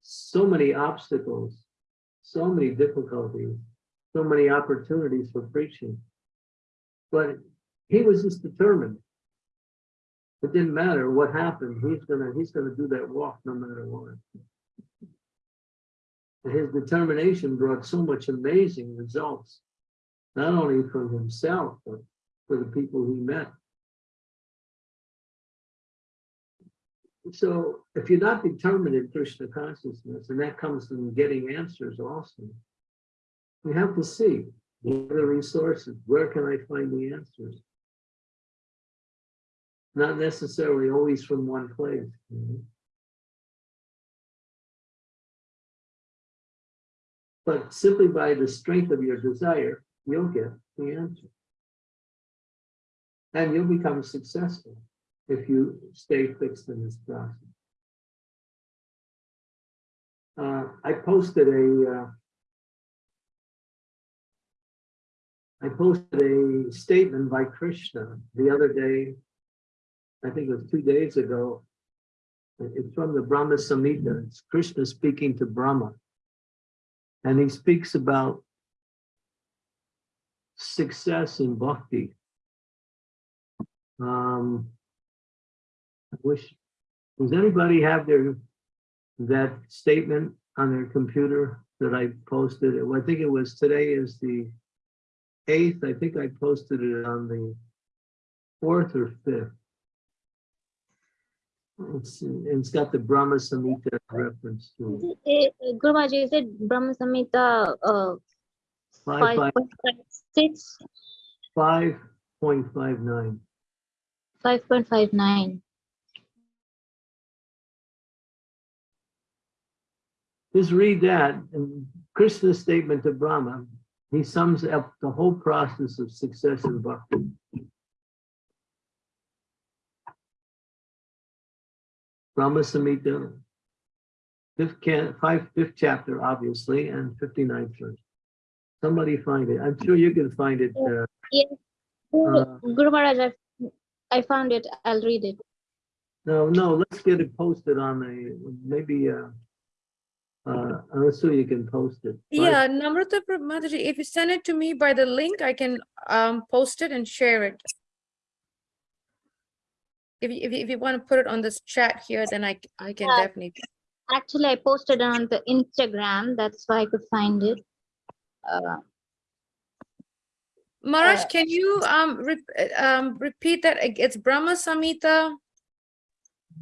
So many obstacles, so many difficulties, so many opportunities for preaching. But he was just determined. It didn't matter what happened, he's gonna, he's gonna do that walk no matter what. And his determination brought so much amazing results, not only for himself, but for the people he met. So if you're not determined in Krishna consciousness, and that comes from getting answers also, we have to see what are the resources, where can I find the answers? Not necessarily always from one place. you. But simply by the strength of your desire, you'll get the answer. And you'll become successful if you stay fixed in this process. Uh, I posted a, uh, I posted a statement by Krishna the other day. I think it was two days ago. It's from the Brahma Samhita. It's Krishna speaking to Brahma. And he speaks about success in bhakti. Um, I wish, does anybody have their, that statement on their computer that I posted? I think it was, today is the eighth, I think I posted it on the fourth or fifth. It's, it's got the Brahma Samhita reference to it. Eh, Guru is it Brahma Samhita uh, Five, five, 5.56, five point five nine. 5.59? Just read that and Krishna's statement to Brahma, he sums up the whole process of success in bhakti. Brahma Samhita, fifth can, five, fifth chapter, obviously, and 59th verse. Somebody find it. I'm sure you can find it. uh, Yes. Guru Uh, Guru Maharaj, I, I found it. I'll read it. No, no, let's get it posted on a, maybe, uh, uh, let's see, you can post it. Five- Yeah, Namrata Prab- Mataji, if you send it to me by the link, I can um post it and share it. If you, if you, if you want to put it on this chat here, then I I can Yeah. definitely. Actually, I posted it on the Instagram. That's why I could find it. Uh, Maharaj, Uh, can you um uh, um repeat that? It's Brahma Samhita.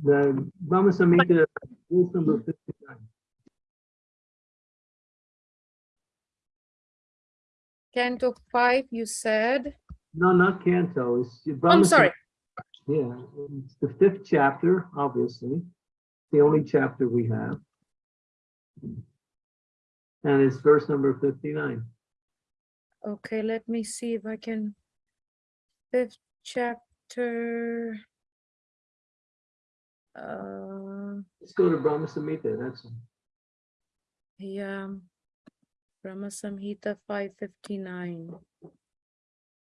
The Brahma Samhita, rule number fifty-nine. Canto five, you said. No, not Canto, it's. I'm Brahma sorry. Yeah, it's the fifth chapter, obviously, the only chapter we have. And it's verse number fifty-nine. Okay, let me see if I can. Fifth chapter. Uh, Let's go to Brahma Samhita, that's, yeah. Brahma Samhita five fifty-nine.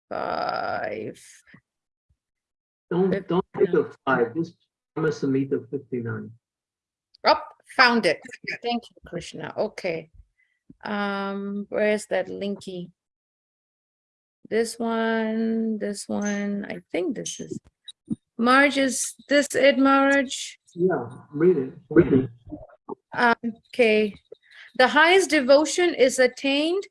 Five. don't, Fif- don't take a five, just Brahma Samhita fifty-nine. Up, found it. Thank you, Krishna. Okay. Um, where's that linky? This one, this one, I think this is. Marge, is this it, Marge? Yeah, read it, read it. Um, okay. The highest devotion is attained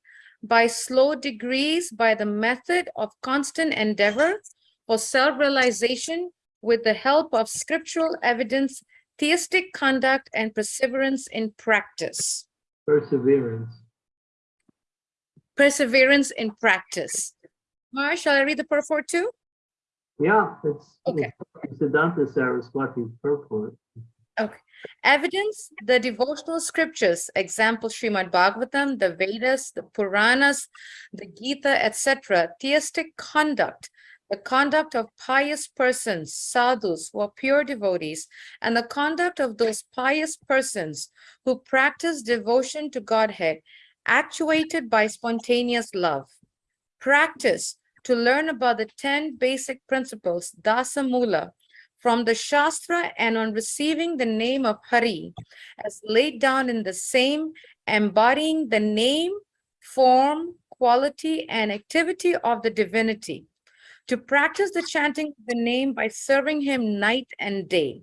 by slow degrees by the method of constant endeavor for self-realization with the help of scriptural evidence, theistic conduct, and perseverance in practice. perseverance. Perseverance in practice. Mara, shall I read the purport too? Yeah, it's. Okay. It's Siddhanta Saraswati's purport. Evidence, the devotional scriptures, example Srimad Bhagavatam, the Vedas, the Puranas, the Gita, etc., theistic conduct, the conduct of pious persons, sadhus who are pure devotees, and the conduct of those pious persons who practice devotion to Godhead, actuated by spontaneous love. Practice to learn about the 10 basic principles, Dasa Mula, from the Shastra and on receiving the name of Hari as laid down in the same, embodying the name, form, quality, and activity of the divinity. to practice the chanting of the name by serving him night and day.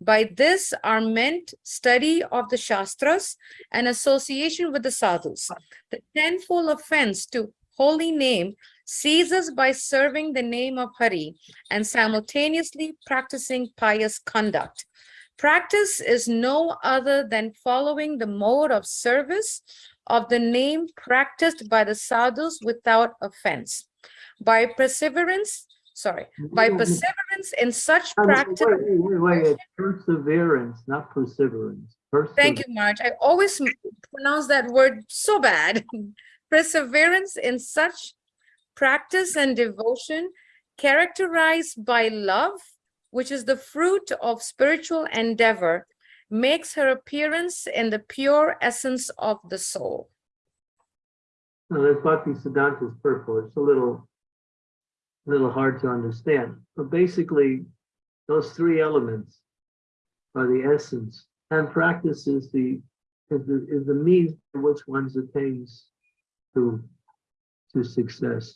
By this are meant study of the Shastras and association with the sadhus. The tenfold offense to holy name ceases by serving the name of Hari and simultaneously practicing pious conduct. Practice is no other than following the mode of service of the name practiced by the sadhus without offense. By perseverance, sorry, by Wait, wait, perseverance in such practice. Wait, wait, wait, it's perseverance, not perseverance. Thank you, Marge. I always pronounce that word so bad. Perseverance in such practice and devotion characterized by love, which is the fruit of spiritual endeavor, makes her appearance in the pure essence of the soul. No, that's Bhakti Siddhanta's purport. It's a little, little hard to understand. But basically, those three elements are the essence, and practice is the, is the, is the means by which one attains to, to success.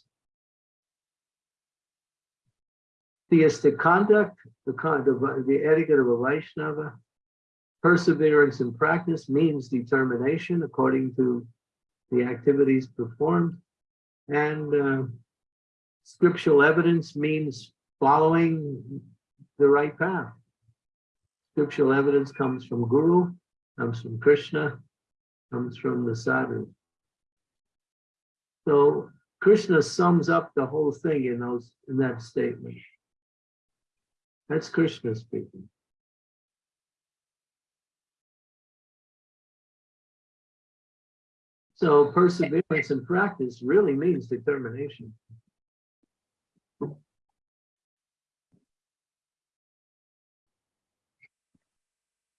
Theistic conduct, the kind of, the etiquette of a Vaishnava, perseverance in practice means determination according to the activities performed. And uh, scriptural evidence means following the right path. Scriptural evidence comes from Guru, comes from Krishna, comes from the sadhu. So Krishna sums up the whole thing in those in that statement. That's Krishna speaking. So perseverance and practice really means determination.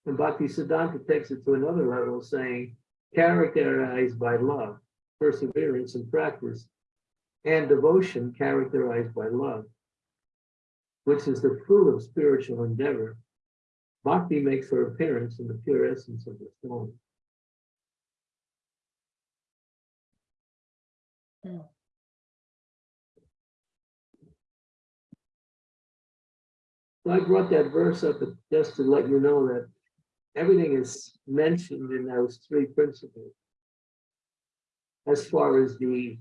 And Bhakti Siddhanta takes it to another level, saying, characterized by love, perseverance and practice, and devotion characterized by love, which is the fruit of spiritual endeavor. Bhakti makes her appearance in the pure essence of the soul. So I brought that verse up just to let you know that everything is mentioned in those three principles. As far as the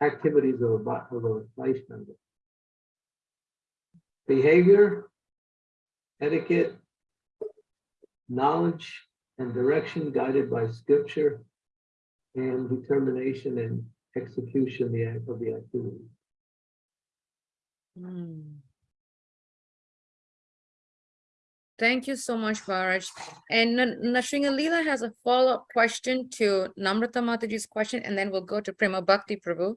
activities of a, of a Vaishnava. Behavior, etiquette, knowledge and direction guided by scripture, and determination and execution of the activity. Hmm. Thank you so much, Varaj. And Nashringa Leela has a follow-up question to Namrata Mataji's question, and then we'll go to Prema Bhakti Prabhu.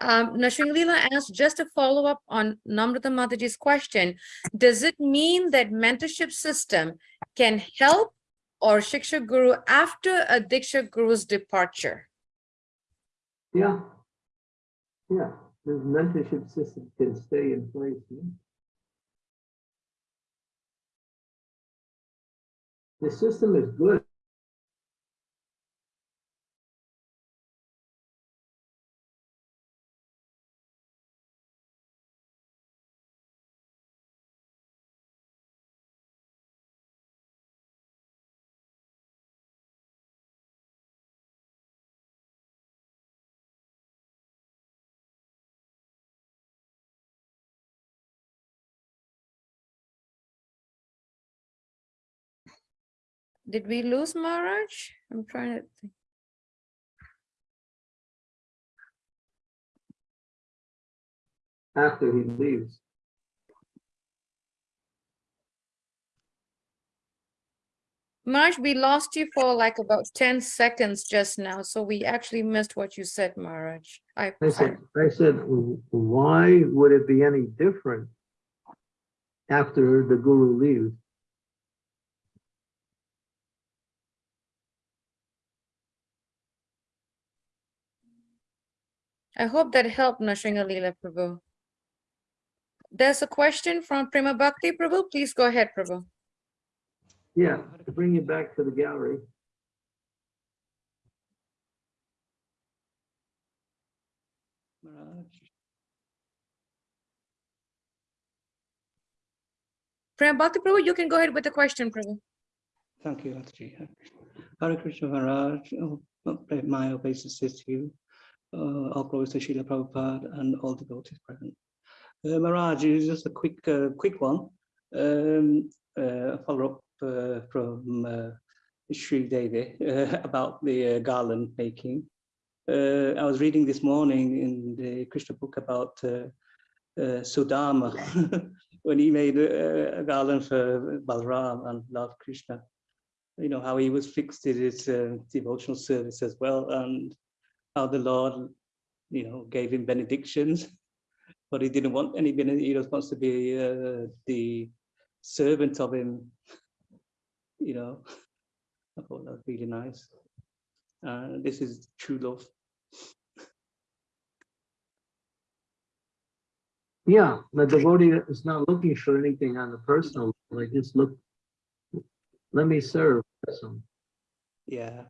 Um, Nashringa Leela asked just a follow-up on Namrata Mataji's question. Does it mean that mentorship system can help or Shiksha Guru after a Diksha Guru's departure? Yeah. Yeah, the mentorship system can stay in place. yeah. The system is good. Did we lose Maharaj? I'm trying to think. after he leaves. Marge, we lost you for like about 10 seconds just now, so we actually missed what you said, Maharaj. I, I said, I said, why would it be any different after the guru leaves? I hope that helped Nashringa Leela Prabhu. There's a question from Prima Bhakti Prabhu. Please go ahead, Prabhu. Yeah, to bring you back to the gallery. Prem Bhakti Prabhu, you can go ahead with the question, Prabhu. Thank you, Mataji. Hare Krishna Maharaj, oh, my obeisances to you. Uh, glories to Srila Prabhupada and all the devotees present. Uh, Maharaj, it's just a quick, uh, quick one. Um, uh, follow up uh, from uh, Sri Devi uh, about the uh, garland making. I was reading this morning in the Krishna book about Sudama when he made a, a garland for Balram and Lord Krishna you know, how he was fixed in his devotional service as well, and how the Lord, you know, gave him benedictions, but he didn't want any benediction. He just wants to be uh, the servant of him, you know. I thought that was really nice. Uh, this is true love. Yeah, the devotee is not looking for anything on the personal, level. they just look, let me serve. Yeah.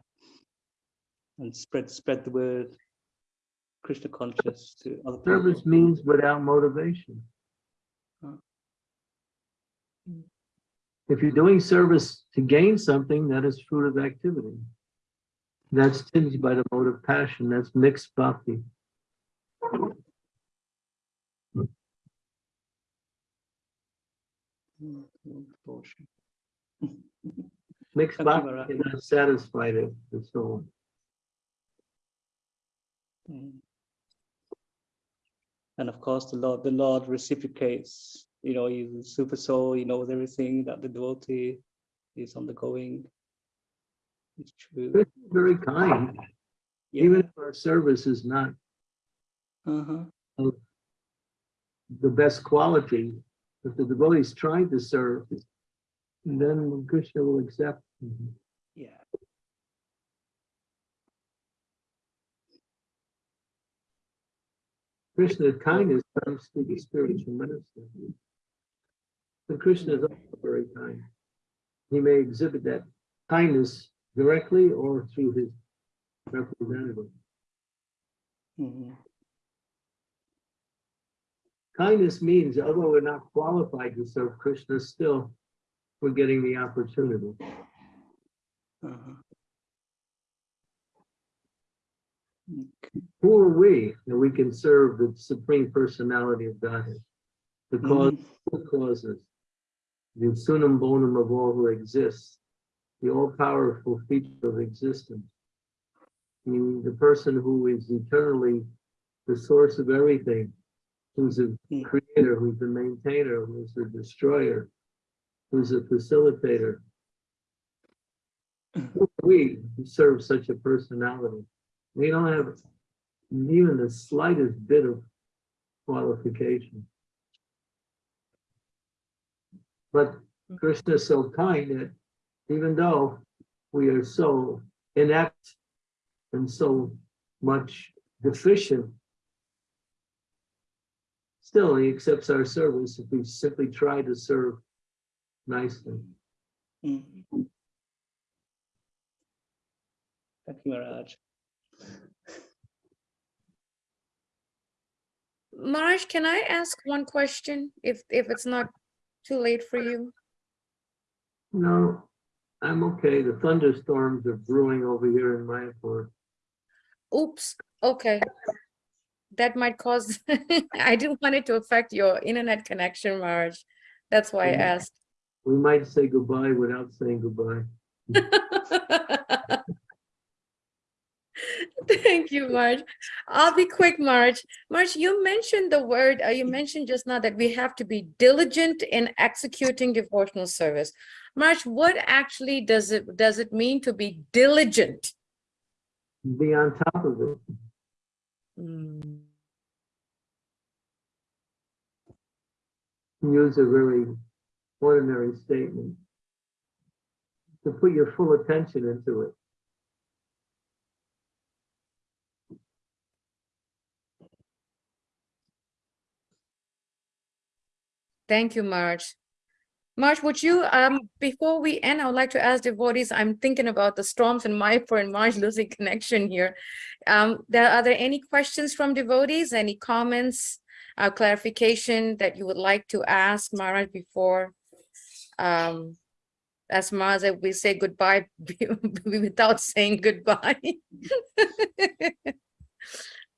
And spread spread the word, Krishna conscious to other people. Service means without motivation. Huh. If you're doing service to gain something, that is fruit of activity. That's tinged by the mode of passion, that's mixed bhakti. Mm, mm. Mixed Thank you, bhakti Maharaj. cannot satisfy the, the soul. Mm. And of course, the Lord, the Lord reciprocates, you know, he's a super soul, he knows everything that the devotee is undergoing. It's true. Very kind, Yeah. even if our service is not Uh-huh. the best quality, if the devotee is trying to serve, then Krishna will accept. Yeah. Krishna's kindness comes through the spiritual minister. But Krishna is also very kind. He may exhibit that kindness directly or through his representative. Mhm. Kindness means, although we're not qualified to serve Krishna, still we're getting the opportunity. Uh-huh. Okay. Who are we that we can serve the supreme personality of Godhead? The cause Mhm. of causes, the summum bonum of all who exists, the all-powerful feature of existence. The, the person who is eternally the source of everything, who's a Mm. creator, who's a maintainer, who's a destroyer, who's a facilitator. Who are We who serve such a personality. We don't have even the slightest bit of qualification. But Krishna is so kind that even though we are so inept and so much deficient, still he accepts our service if we simply try to serve nicely. Mhm. Thank you, Maharaj. Maraj, can I ask one question if, if it's not too late for you? No, I'm okay. The thunderstorms are brewing over here in my Mayapur. Oops, okay. That might cause, I didn't want it to affect your internet connection, Marge. That's why I asked. We might say goodbye without saying goodbye. Thank you, Marge. I'll be quick, Marge. Marge, you mentioned the word, uh, you mentioned just now that we have to be diligent in executing devotional service. Marge, what actually does it, does it mean to be diligent? Be on top of it. Hmm, Use a very ordinary statement. To put your full attention into it. Thank you, Marge. Marge, would you, um, before we end, I would like to ask devotees, I'm thinking about the storms in Mayapur and Marge losing connection here. Um, there, are there any questions from devotees, any comments, uh, clarification that you would like to ask Marge before um, as Maza, we say goodbye without saying goodbye.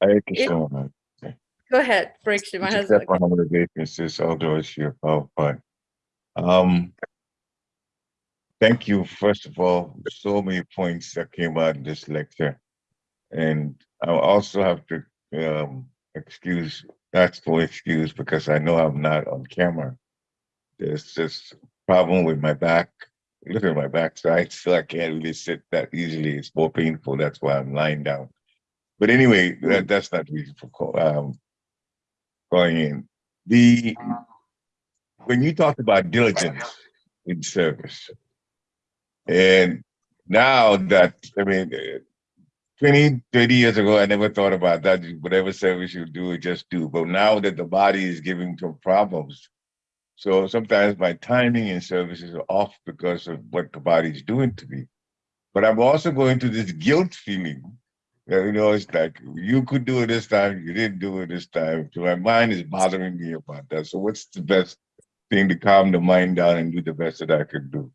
Hare Krishna Maharaj. Go ahead, Parikshit. My husband. accept my humble obeisances, all glories to your Prabhupada. Um, thank you, first of all, so many points that came out in this lecture. And I also have to um, excuse, ask for excuse because I know I'm not on camera. There's this problem with my back, look at my backside, so I can't really sit that easily. It's more painful. That's why I'm lying down. But anyway, that, that's not the reason for call, um, calling in. The when you talk about diligence in service, and now that I mean, eh, 20, 30 years ago, I never thought about that. Whatever service you do, just do. But now that the body is giving some problems, so sometimes my timing in services are off because of what the body is doing to me. But I'm also going to this guilt feeling. You know, it's like you could do it this time, you didn't do it this time. So my mind is bothering me about that. So what's the best thing to calm the mind down and do the best that I can do?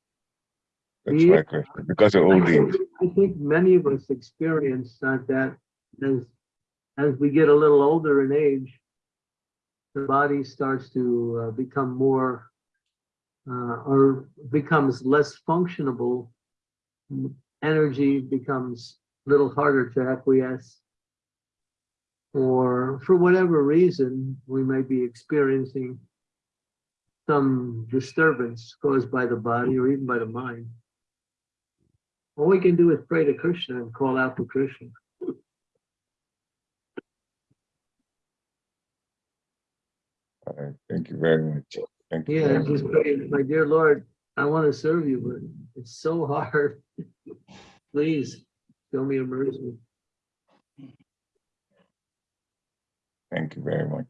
That's Yeah. my question. Because of I old think, age. I think many of us experience that, that as, as we get a little older in age, the body starts to uh, become more, uh, or becomes less functionable. Energy becomes little harder to acquiesce. Or for whatever reason, we may be experiencing some disturbance caused by the body or even by the mind. All we can do is pray to Krishna and call out to Krishna. All right. Thank you very much. Thank you. Yeah, just pray, my dear Lord, I want to serve you, but it's so hard. Please, show me a mercy. Thank you very much.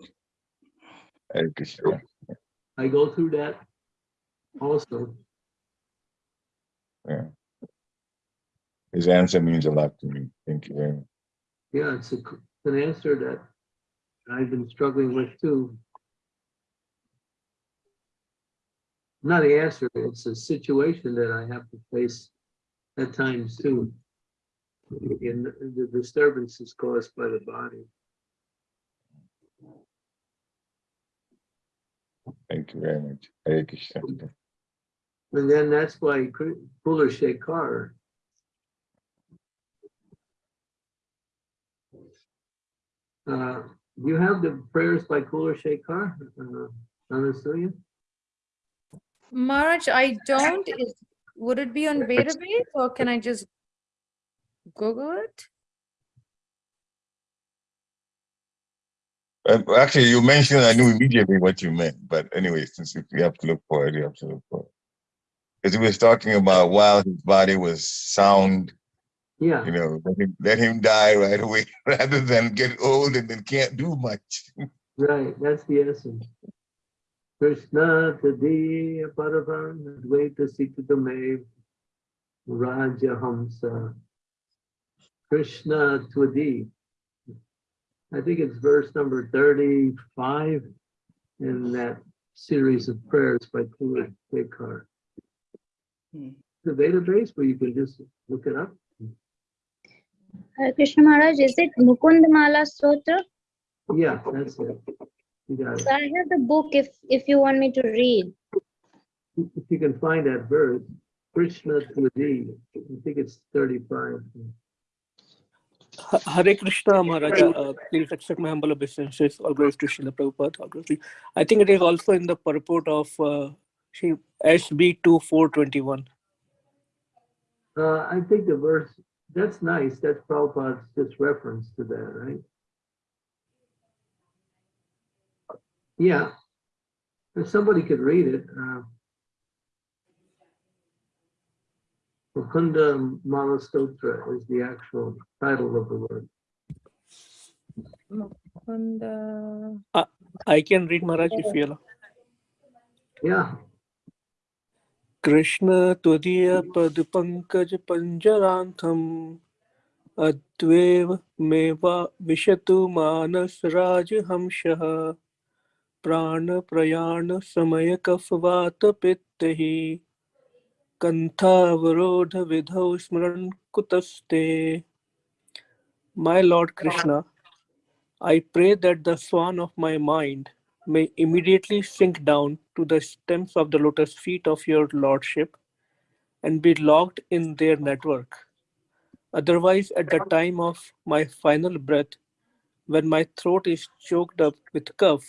Hare Krishna. I go through that also. Yeah. His answer means a lot to me. Thank you very much. Yeah, it's a, it's an answer that I've been struggling with too. Not the answer, it's a situation that I have to face at times too. In the disturbances caused by the body. Thank you very much. Hare Krishna. And then that's why Kula Shekhar. Uh, you have the prayers by Kula Shekhar, uh, Anasuya? Maharaj, I don't, is, would it be on database or can I just Google it? Uh, actually, you mentioned, I knew immediately what you meant, but anyway, since if you have to look for it, you have to look for it. Because he was talking about while his body was sound, Yeah, you know, let him, let him die right away rather than get old and then can't do much. right, that's the essence. Krishna Tadiya Paravan Advaita Raja Hamsa. Krishna Twadi. I think it's verse number 35 in that series of prayers by Kula Shekhar. Hmm. The database where you can just look it up. Uh, Krishna Maharaj, is it Mukundamala Stotra? Yeah, that's it. So I have the book if if you want me to read. If you can find that verse, Krishna Twadi, I think it's 35. Hare Krishna Maharaj, uh, please accept my humble obeisances. All glories to Srila Prabhupada. all glories I think it is also in the purport of uh, SB 2421. Uh, I think the verse, that's nice, that's Prabhupada's just reference to that, right? Yeah. If somebody could read it, uh. Mukunda Malastotra is the actual title of the word. Mukunda. Uh, I can read Maharaj if you allow. Yeah, Krishna त्वदीय पद पंकज पंजरांथम अद्वेव मेवा विशतु मानस राज हंसः प्राण प्रयाण समय कफवात पित्त ही कंथावरोध विधौ स्मरण कुतस्ते My Lord Krishna, I pray that the swan of my mind may immediately sink down to the stems of the lotus feet of your lordship and be locked in their network. Otherwise, at the time of my final breath, when my throat is choked up with cough,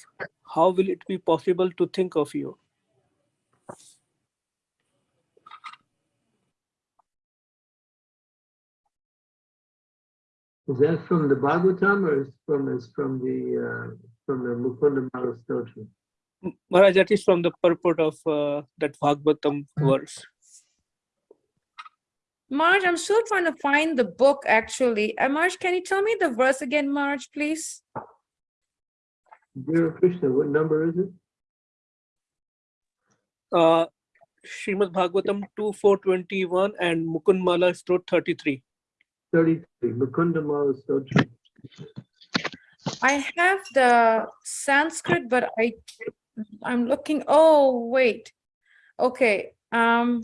how will it be possible to think of you? Is that from the Bhagavatam or is from, is from the, uh, from the Mukunda Mala Stotra? M- Maharaj, that is from the purport of uh, that Bhagavatam verse. Marge, I'm still trying to find the book actually. Uh, Marge, can you tell me the verse again, Marge, please? Dear Krishna, what number is it? Uh, Srimad Bhagavatam 2, 421 and Mukundmala Stot 33. Thirty-three, Mukunda Mala Stotra. I have the Sanskrit, but I, I'm looking, oh, wait. Okay, um,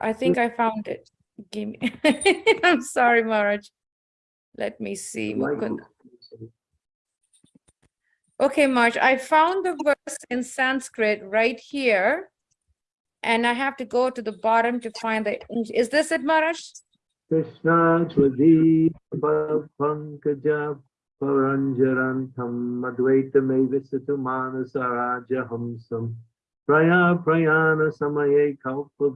I think I found it. Give me, I'm sorry, Maharaj. Let me see. Like- Mukund- Okay, Marge, I found the verse in Sanskrit right here. And I have to go to the bottom to find the, is this it, Maharaj? Krishna Pradipa Pankaja Paranjaran Tham Madhvaita Mevisitu Manasaraja Hamsam Praya Prayana Samaye Kalpa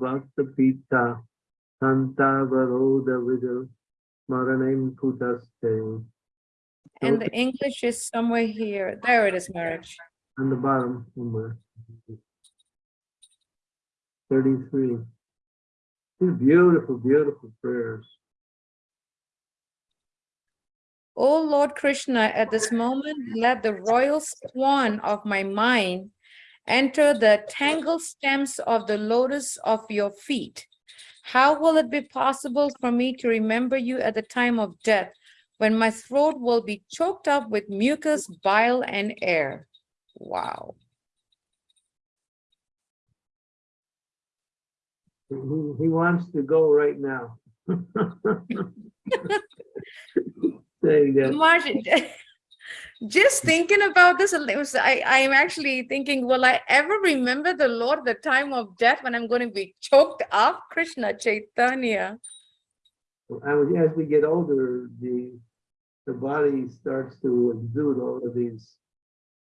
And the English is somewhere here. There it is, Maharaj. On the bottom somewhere. 33. Beautiful, beautiful prayers. O Lord Krishna, at this moment, let the royal swan of my mind enter the tangled stems of the lotus of your feet. How will it be possible for me to remember you at the time of death, when my throat will be choked up with mucus, bile, and air? Wow. He, he wants to go right now. Saying that, Margin, just thinking about this, was- I, I'm actually thinking, will I ever remember the Lord the time of death when I'm going to be choked up? Krishna Chaitanya. and as we get older, the, the body starts to exude all of these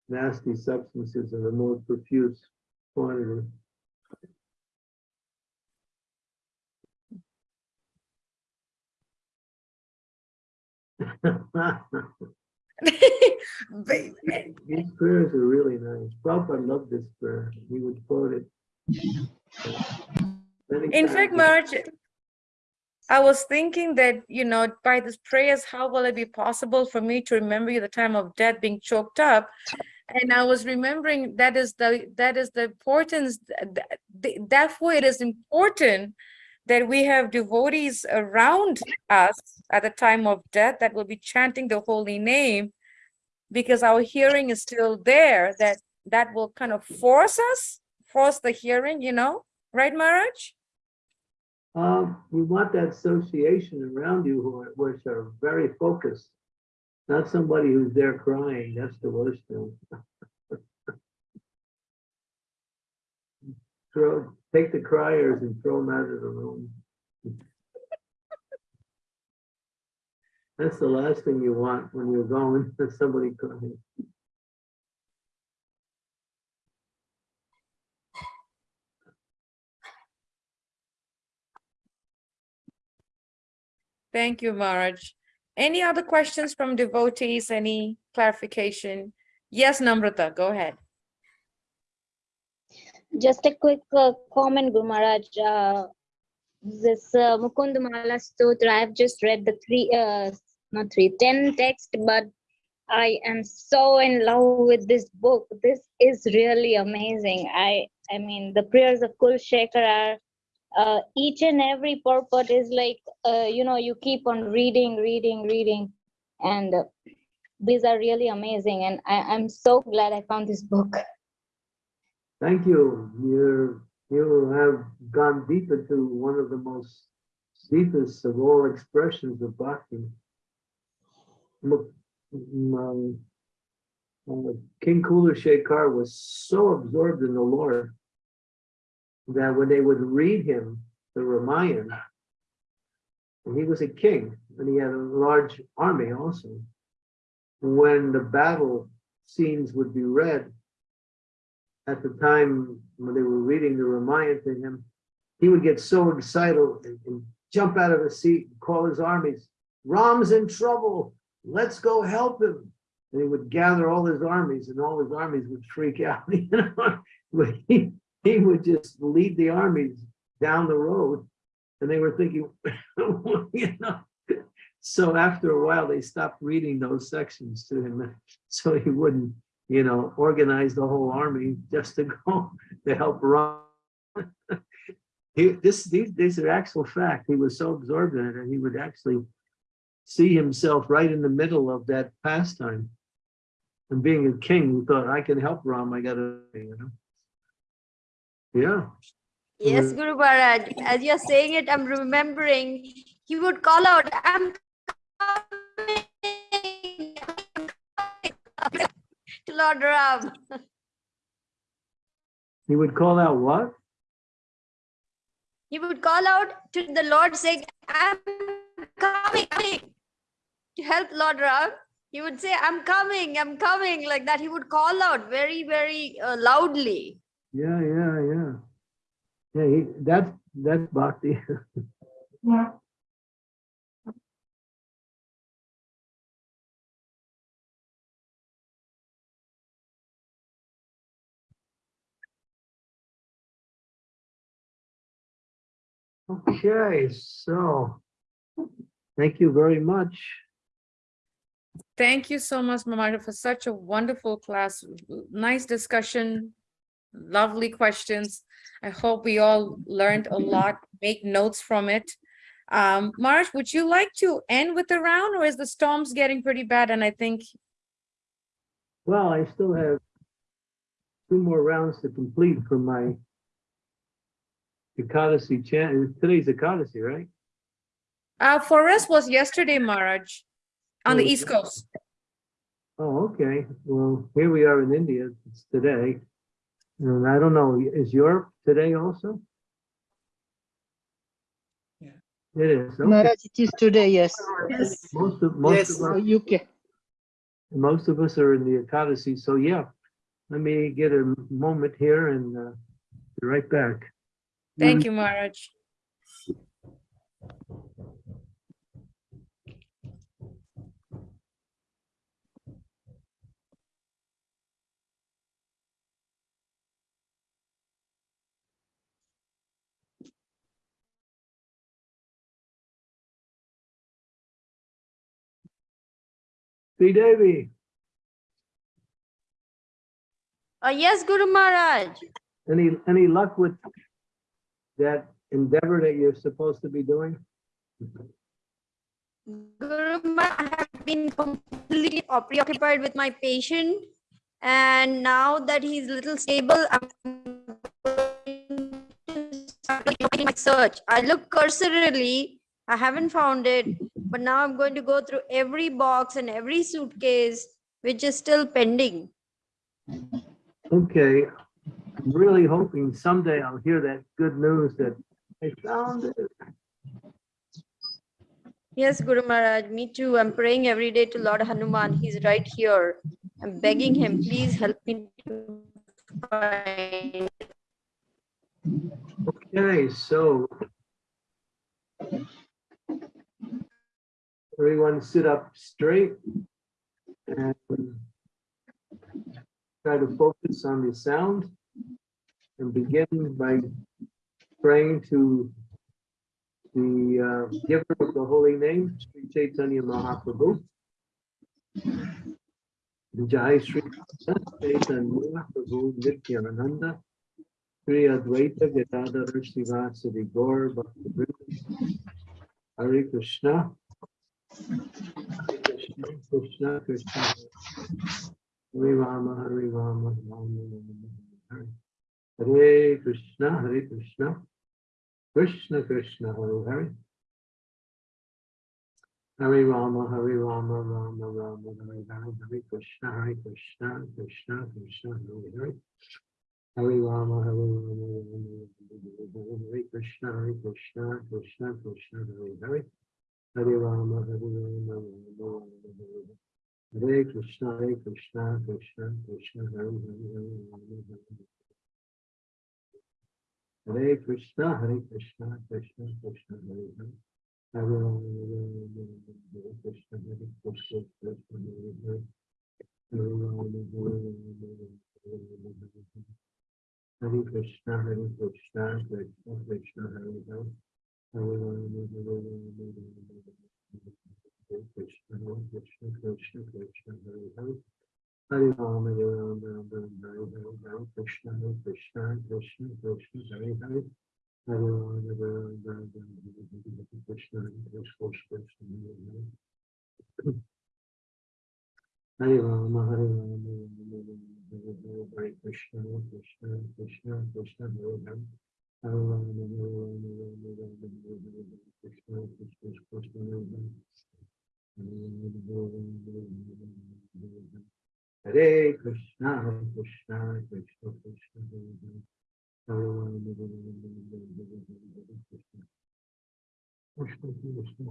nasty substances in a more profuse quantity. These prayers are really nice. Prabhupada loved this prayer. He would quote it. In fact. Marge, I was thinking that, you know, by these prayers, how will it be possible for me to remember you the time of death being choked up? And I was remembering that is the, that is the importance, th- th- th- therefore it is important that we have devotees around us at the time of death that will be chanting the holy name because our hearing is still there, that, that will kind of force us, force the hearing, you know, right, Maharaj? Um, you want that association around you who are, which are very focused. Not somebody who's there crying, that's the worst thing. Take the criers and throw them out of the room. That's the last thing you want when you're going, is somebody crying. Thank you, Marge. Any other questions from devotees? Any clarification? Yes, Namrata, go ahead. Just a quick uh, comment, Guru Maharaj. Uh, this uh, Mukund Stotra, I've just read the three, uh, not three, ten text, but I am so in love with this book. This is really amazing. I, I mean, the prayers of Kul Shekhar are, uh, each and every purport is like, uh, you know, you keep on reading, reading, reading, and uh, these are really amazing. And I, I'm so glad I found this book. Thank you. You're, you have gone deep into one of the most deepest of all expressions of bhakti. Um, uh, King Kula was so absorbed in the Lord that when they would read him the Ramayana, and he was a king and he had a large army also. When the battle scenes would be read, at the time when they were reading the Ramayana to him, he would get so excited and, and jump out of his seat and call his armies, Ram's in trouble, let's go help him. And he would gather all his armies and all his armies would freak out. You know, he, he would just lead the armies down the road and they were thinking, you know. So after a while, they stopped reading those sections to him, so he wouldn't, you know, organize the whole army just to go to help Ram. He, this, these, these are actual fact. He was so absorbed in it, and he would actually see himself right in the middle of that pastime. And being a king, he thought, I can help Ram. I gotta, you know. Yeah. Yes, Guru Maharaj, as you're saying it, I'm remembering he would call out, I'm coming to Lord Ram. He would call out what? He would call out to the Lord saying, I'm coming, coming to help Lord Ram. He would say, I'm coming, I'm coming, like that. He would call out very, very uh, loudly. Yeah, yeah, yeah. Yeah, he, that's, that's bhakti. Okay, so thank you very much. Thank you so much, Mamata, for such a wonderful class. Nice discussion, lovely questions. I hope we all learned a lot, make notes from it. Um, Marge, would you like to end with the round or is the storms getting pretty bad? And I think, Well, I still have two more rounds to complete for my Ekadasi chant. Today's Ekadasi, right? uh, for us was yesterday, Marge, on the Oh, East Coast. Oh, okay. Well, here we are in India. It's today. And I don't know, is Europe today also? Yeah. It is. okay. Maharaj, it is today, yes. Most of, most Yes, of us, UK. most of us are in the Ekadasi. So yeah, let me get a moment here and uh, be right back. Thank you, Marge. Sri Devi, Uh, yes, Guru Maharaj. any, any luck with that endeavor that you're supposed to be doing? Guru I have been completely preoccupied with my patient. And now that he's a little stable, I'm going to start doing my search. I look cursorily, I haven't found it, but now I'm going to go through every box and every suitcase, which is still pending. Okay, really hoping someday I'll hear that good news that I found it. Yes, Guru Maharaj, me too. I'm praying every day to Lord Hanuman. He's right here. I'm begging him, please help me to find. Okay, so everyone sit up straight and try to focus on the sound and begin by praying to the uh, giver of the holy name, Sri Chaitanya Mahaprabhu. Jai Sri Chaitanya Prabhu Nityananda Sri Advaita Gadadhar Srivasadi Gaur Bhakta Vrinda Hare Krishna Krishna Krishna Krishna. Hare Rama Hare Rama Rama Rama Hare. Hare Krishna Hare Krishna. Krishna Krishna Hare Hare. Hare Rama Hare Rama Rama Rama Hare Hare. Hare Krishna Hare Krishna Krishna Krishna Hare Hare. Hare Rama Hare Rama Rama Rama Hare Krishna Hare Krishna Krishna Krishna Hare Hare. Hare Rama Hare Rama Rama Rama Hare Hare. Hare Krishna, Hare Krishna, Krishna, Krishna, Hare Hare, Hare Rama, Hare Rama. Hare Krishna, Hare Krishna, Krishna, Krishna, Hare Hare. Hare Krishna, Hare Krishna, Krishna, Hare Hare. Hare Krishna, Hare Krishna, Krishna, Krishna, Hare Hare. Hare Krishna, Hare Krishna, Krishna, Krishna, Hare Hare. Hare Rama, Hare Rama, Rama Rama, Hare Hare, Hare Krishna, Hare Krishna, Krishna, Krishna, Hare Hare. Hare Rama, Hare Rama, Rama Rama, Hare Krishna, Hare Krishna, Krishna, Hare Hare. Hare Rama, Hare Rama, Rama Rama, Hare Hare, Hare Krishna, Hare Krishna, Krishna, Krishna, Hare Hare. Hare Rama, Hare Rama, Rama Rama, Hare Hare, Hare Krishna, Krishna, Krishna, Hare Hare. Hare Krishna, Hare Krishna, Krishna Krishna, Hare Hare. Hare Rama, Hare Rama, Rama Rama, Hare Krishna. Krishna Krishna, Hare. Hare Rama, Hare Rama, Hare Krishna, Hare Krishna, Krishna, Hare Hare. Hare Rama, Hare Rama, Rama Rama, Hare Hare. Hare Krishna, Hare Krishna, Krishna, Hare Hare. Hare Rama, Hare Rama, Rama Rama, Hare Krishna, Hare Krishna, Krishna.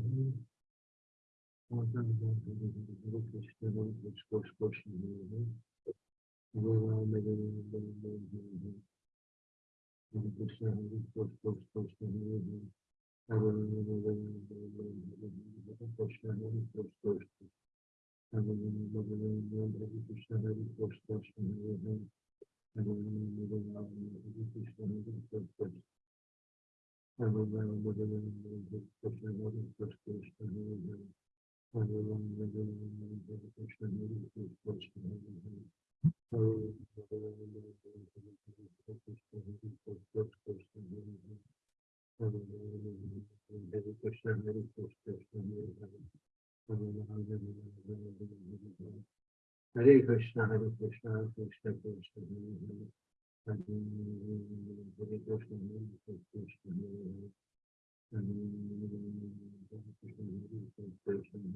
Hare Rama, Hare Rama, Hare Krishna, Hare Krishna, Krishna, Hare Hare. Hare Rama, Hare Rama, Hare Krishna, Hare Krishna, Krishna. Hare Rama, Hare Rama, Hare Krishna, Hare Krishna, Krishna, Hare Hare. Hare Rama, Hare Rama, Hare Krishna, Hare Krishna, Krishna, Hare Krishna, Hare Krishna, Krishna Krishna, Hare Hare. Hare Krishna, Hare Krishna, Krishna Krishna, Hare Hare Krishna, Hare Krishna, Hare Krishna, Krishna Krishna,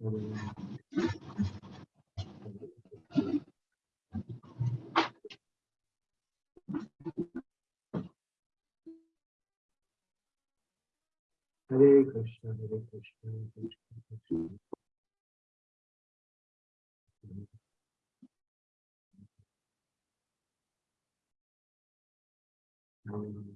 Hare Rama, Hare Krishna, Hare Krishna, Hare Hare. Hare Rama, Hare Krishna, Hare Krishna, Hare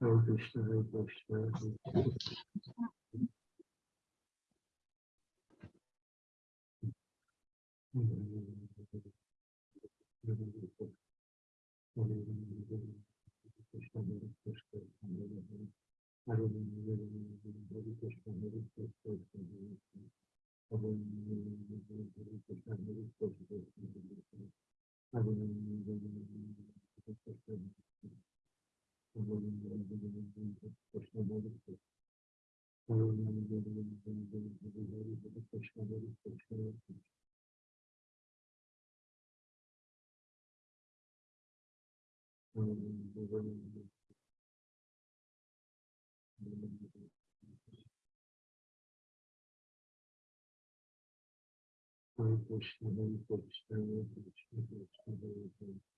Hare Krishna, Hare Thank you. Krishna, Hare Krishna, Krishna Krishna, Hare Hare.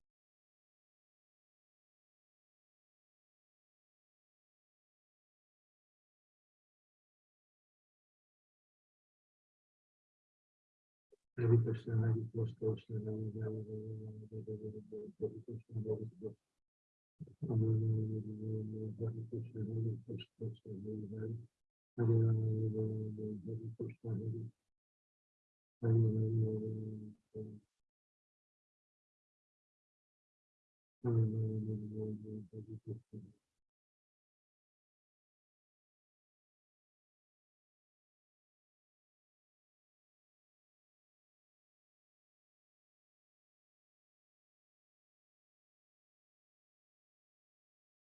Hare Krishna, Hare Krishna, Krishna Hare Hare, Hare Krishna, Hare Krishna. Hare Krishna, Hare Krishna, Krishna Hare Hare, Hare Hare, Hare Krishna, Hare Hare, Hare Hare. Hare Hare, Hare Krishna.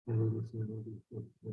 Mm-hmm. mm-hmm. mm-hmm.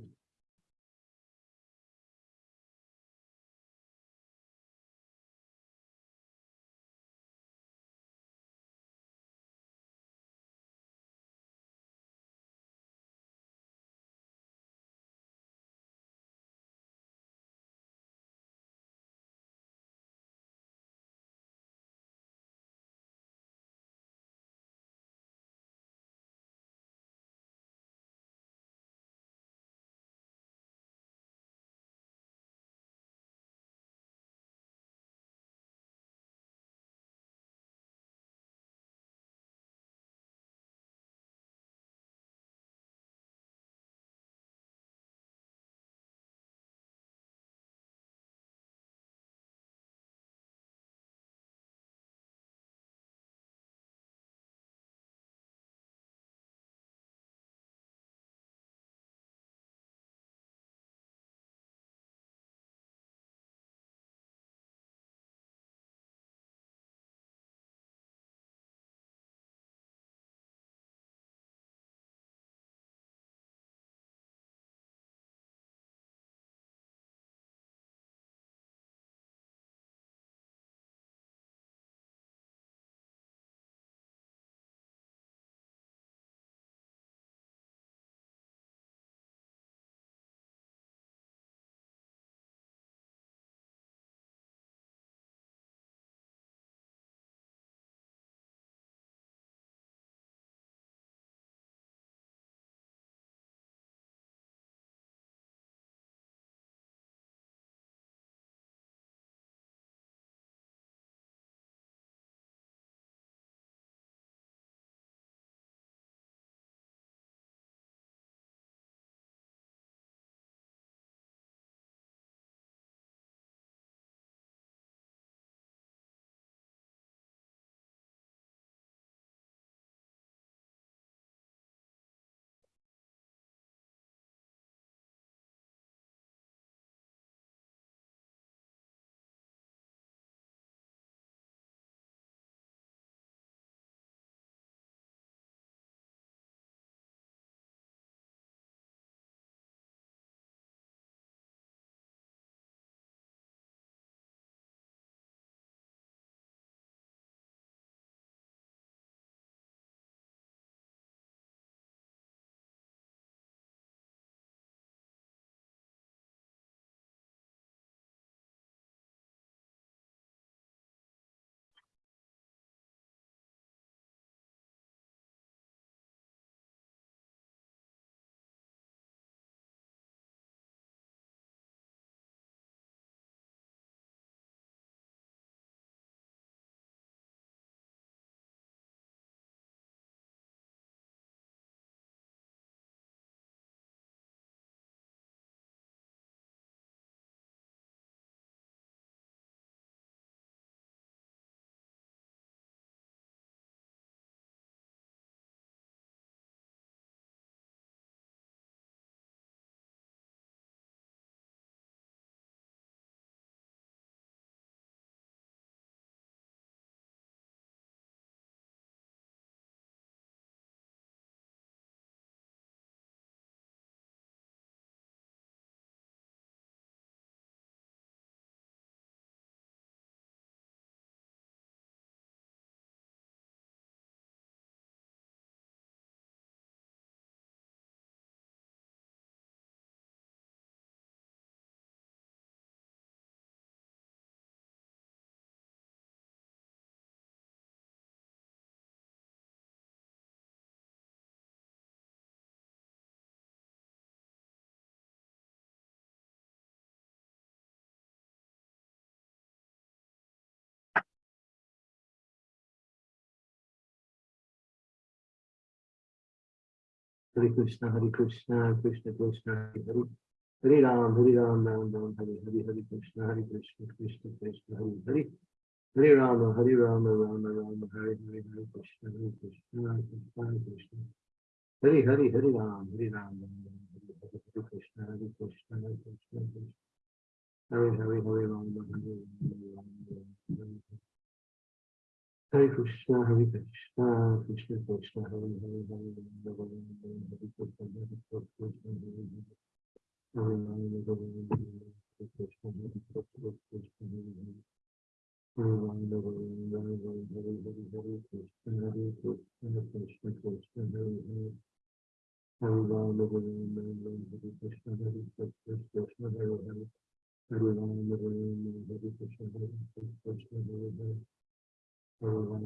Krishna, Hare Krishna, Krishna Krishna, Hare Hare. Hare Ram, Hare Ram, Ram Ram, Hare Hare, Hare Krishna, Hare Krishna, Krishna Krishna, Hare Hare. Hare Rama, Hare Rama, Rama Rama, Hare Hare, Hare Krishna, Hare Krishna, Krishna Krishna. Hare Hare, Hare Ram, Hare Ram, Ram Ram, Hare Hare, Hare Krishna, Hare Krishna, Hare Krishna, Krishna. Hare Hare, Hare Rama, Hare Rama, Hare Hare. Hare Krishna, Hare Krishna, Krishna Krishna, Hare Hare, Hare Hare Hare Krishna, Hare Krishna, Hare Hare. Hare Krishna, Hare Krishna, Krishna Hare Hare. Hare Rama, Hare Rama, Hare Hare Hare, Krishna, Hare Krishna, Krishna Krishna, Hare Hare. Hare Rama, Hare Rama, Hare Krishna, Hare Krishna, Krishna Hare Hare. Hare Rama, Hare Rama, Hare Krishna, Hare Krishna, Krishna, Hare Hare Hare.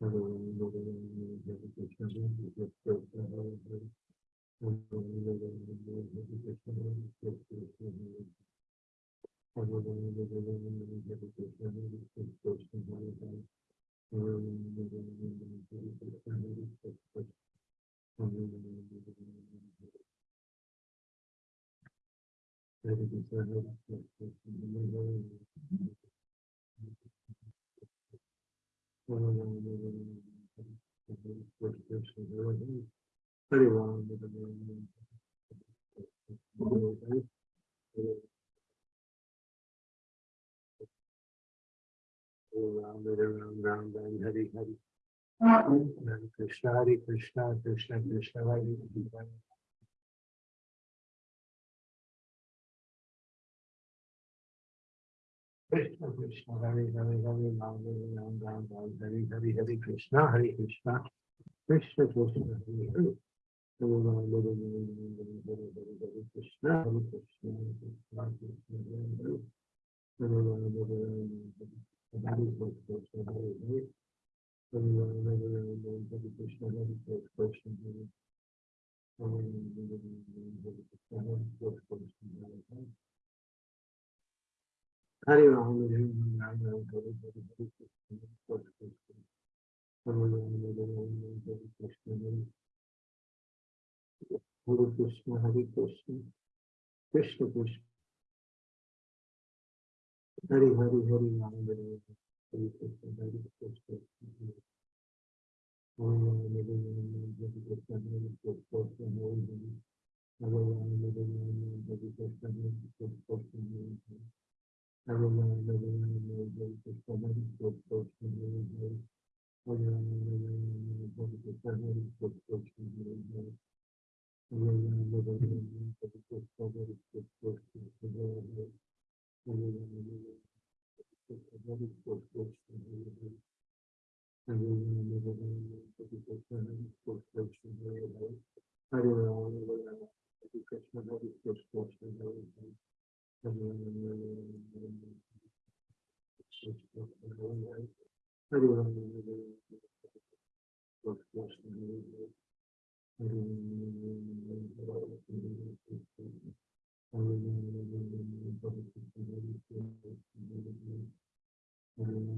Hare Ram, Hare Ram, Ram, Ram, Hare Hare. Hare Krishna, Hare Krishna, Krishna Krishna, Hare Hare. Krishna Krishna, Hare Hare, Hare Hare Hare Hare, Hare Krishna, Hare Krishna, Krishna Krishna, Hare Hare. Hare Krishna, Hare Krishna, Krishna Krishna, Hare Hare. Krishna, Hare Hare. Hare Krishna, Hare Krishna, Hare Hare. Hare Hare. Hare Ram, Hare Ram, Ram Ram, Hare Hare, Hare Krishna, Hare Krishna. Hare Ram, Hare Ram, Hare Krishna, Hare Krishna, Hare Krishna, Krishna Krishna. Hare Hare, Hare Ram,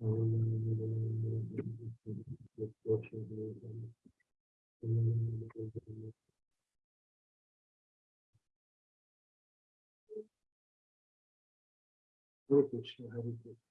Hare Krishna, Hare Krishna.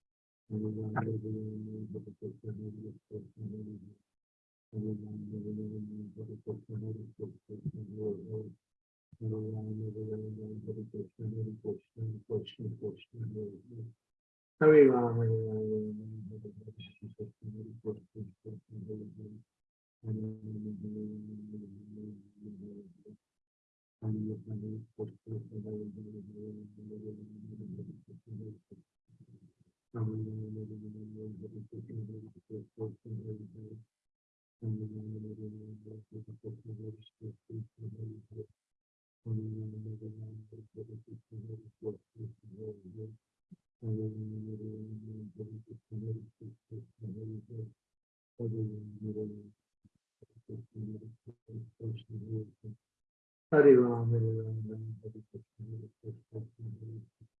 Hare Ram, Hare Ram, Hare Ram, Hari Ram, Hari Ram, Hari Krishna, Krishna Krishna, Hare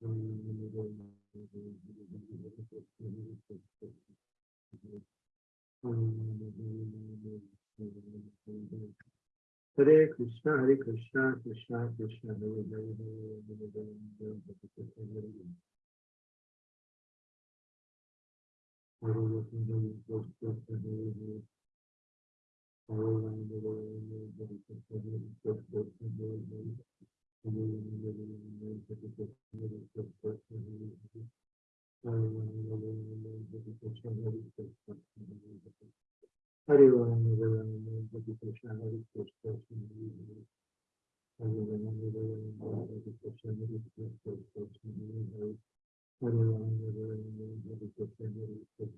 Hare Krishna, Hare Krishna, Krishna, Krishna, Hare Hare. Hare Hare Hare Hare Hare Hare. Hare Ram, Hare Krishna, Hare Krishna, Hare Hare. Hare Ram, Hare Krishna, Hare Krishna, Krishna, Hare Hare Hare. Hare Ram, Hare Krishna, Hare Krishna, Hare Hare.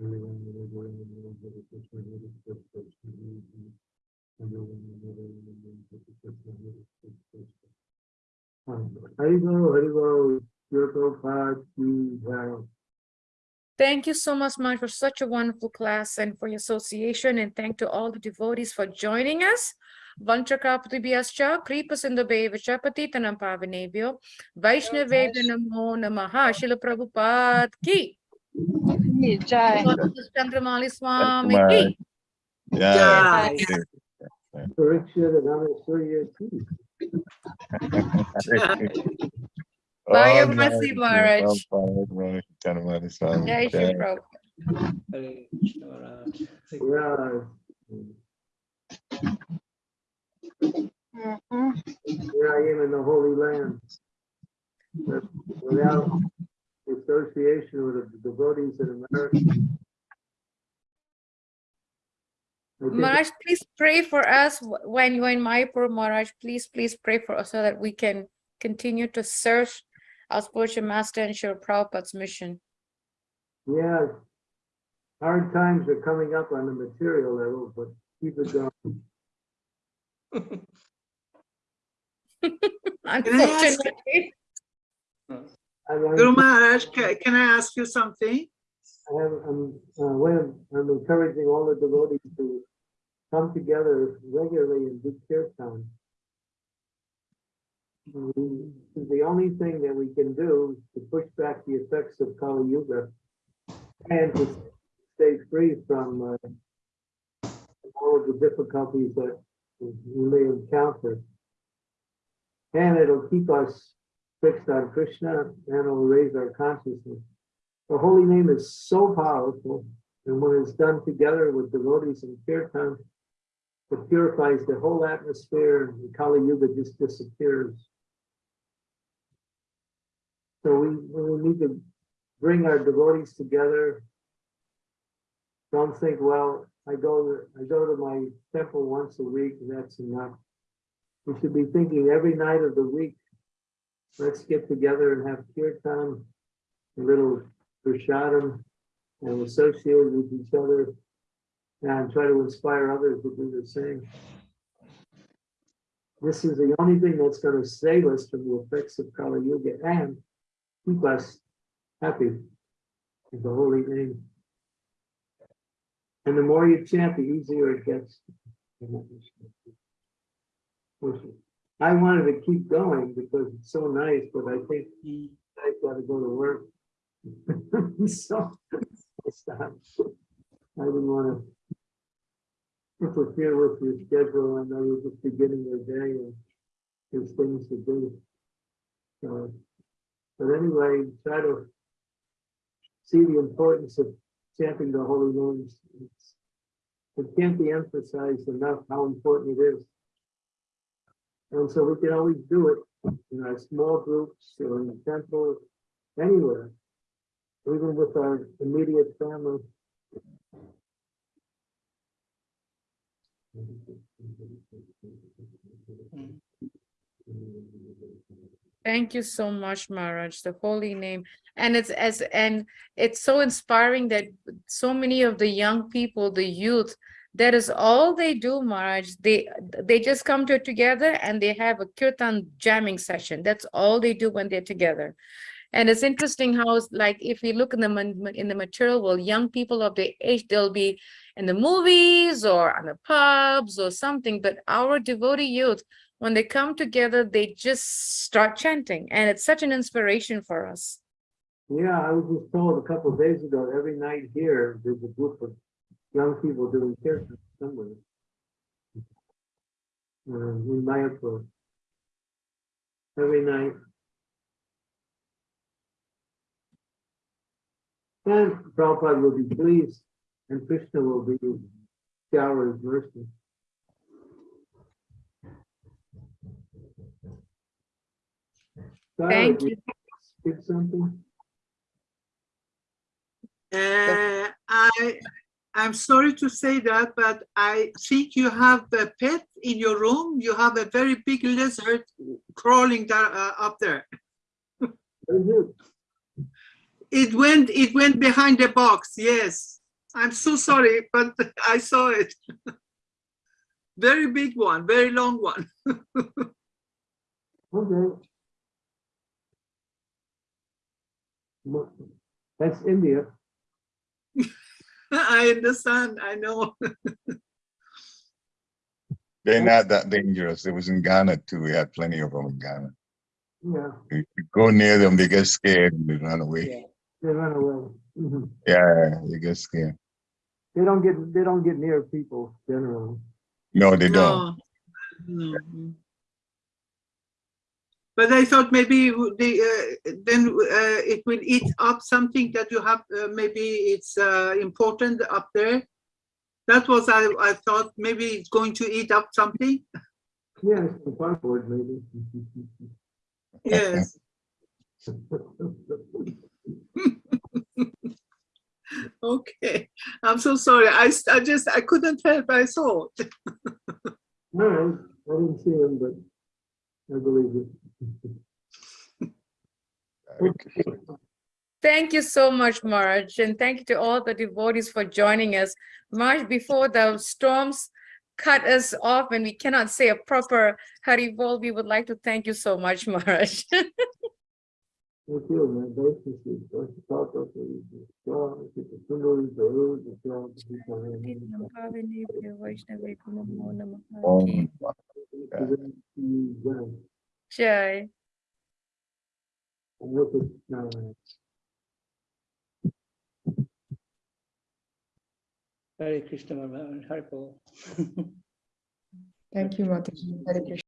Hare Ram, Hare Krishna, Krishna, Krishna, Hare Thank you so much, Maj, for such a wonderful class and for your association. And thank to all the devotees for joining us. Vanchakapatibhyascha, Kripasindobe, Vichapati Tanam Pavanebhyo, Vaishnave Namo Namaha, Srila Prabhupada Ki. Jai. Chandramauli Swami Maharaj. Ki. Yeah. Parikshit and Anasurya Ki. Bye, All Mercy glory to Maharaj. Prabhupada, Jai Shri Prabhupada. Maharaj. Mm-hmm. Yeah. Here I am in the Holy Land. Without association with the devotees in America. I think Maharaj, please pray for us when you're in Mayapur, Maharaj. Please, please pray for us so that we can continue to serve our spiritual master and share Prabhupada's mission. Yeah, hard times are coming up on the material level, but keep it going. Unfortunately, I I'm- Guru Maharaj, can I ask you something? I have, I'm, uh, I'm encouraging all the devotees to come together regularly and do kirtan. We- The only thing that we can do to push back the effects of Kali Yuga and to stay free from uh, all of the difficulties that we may encounter. And it'll keep us fixed on Krishna and it'll raise our consciousness. The holy name is so powerful, and when it's done together with devotees and kirtan, it purifies the whole atmosphere, and the Kali Yuga just disappears. So we, we need to bring our devotees together. Don't think, well, I go, I go to my temple once a week, and that's enough. We should be thinking every night of the week, let's get together and have kirtan, a little prashadam, and associate with each other and try to inspire others to do the same. This is the only thing that's going to save us from the effects of Kali Yuga and keep us happy in the holy name. And the more you chant, the easier it gets. I wanted to keep going because it's so nice, but I think I gotta go to work. So, I. I didn't wanna interfere with your schedule. I know you're just beginning your day and there's things to do. So, But anyway, try to see the importance of chanting the holy names. It's- It can't be emphasized enough how important it is. And so we can always do it in our small groups or in the temple, anywhere, even with our immediate family. Thank you so much, Maharaj, the holy name. And it's as, and it's so inspiring that so many of the young people, the youth, that is all they do, Maharaj. They, they just come to together and they have a kirtan jamming session. That's all they do when they're together. And it's interesting how like, if we look in the, in the material world, young people of the age, they'll be in the movies or on the pubs or something, but our devotee youth, when they come together, they just start chanting and it's such an inspiration for us. Yeah, I was just told a couple of days ago, every night here, there's a group of young people doing kirtan somewhere. Uh, in Mayapur. Every night. And Prabhupada will be pleased and Krishna will be shower his mercy. Sarah, Thank did Skip something? Uh, I, I'm sorry to say that, but I think you have a pet in your room. You have a very big lizard crawling there, uh, up there. Very good. It went, it went behind the box, yes. I'm so sorry, but I saw it. Very big one, very long one. Okay. That's India. I understand, I know. They're not that dangerous. It was in Ghana too. We had plenty of them in Ghana. Yeah, you go near them, they get scared and they run away. They run away. Mhm. Yeah, they get scared. They don't get, they don't get near people generally. No, they don't. No, no. But I thought maybe the, uh, then uh, it will eat up something that you have, uh, maybe it's uh, important up there. That was, I, I thought maybe it's going to eat up something. Yeah, it's the cardboard maybe. Yes, okay. I'm so sorry. I, I just, I couldn't help, I saw. no, All right, I didn't see him, but I believe you. Okay. Thank you so much, Maharaj, and thank you to all the devotees for joining us. Maharaj, before the storms cut us off and we cannot say a proper Haribol, we would like to thank you so much, Maharaj. Thank you, man. Thank you. Thank you. Talk up to you. Talk to you. Somebody, the road, the job, the people, and then- Jai. And look at, no, Hare Krishna, Maharaj, Haribol. Thank you, Mataji. Hare Krishna.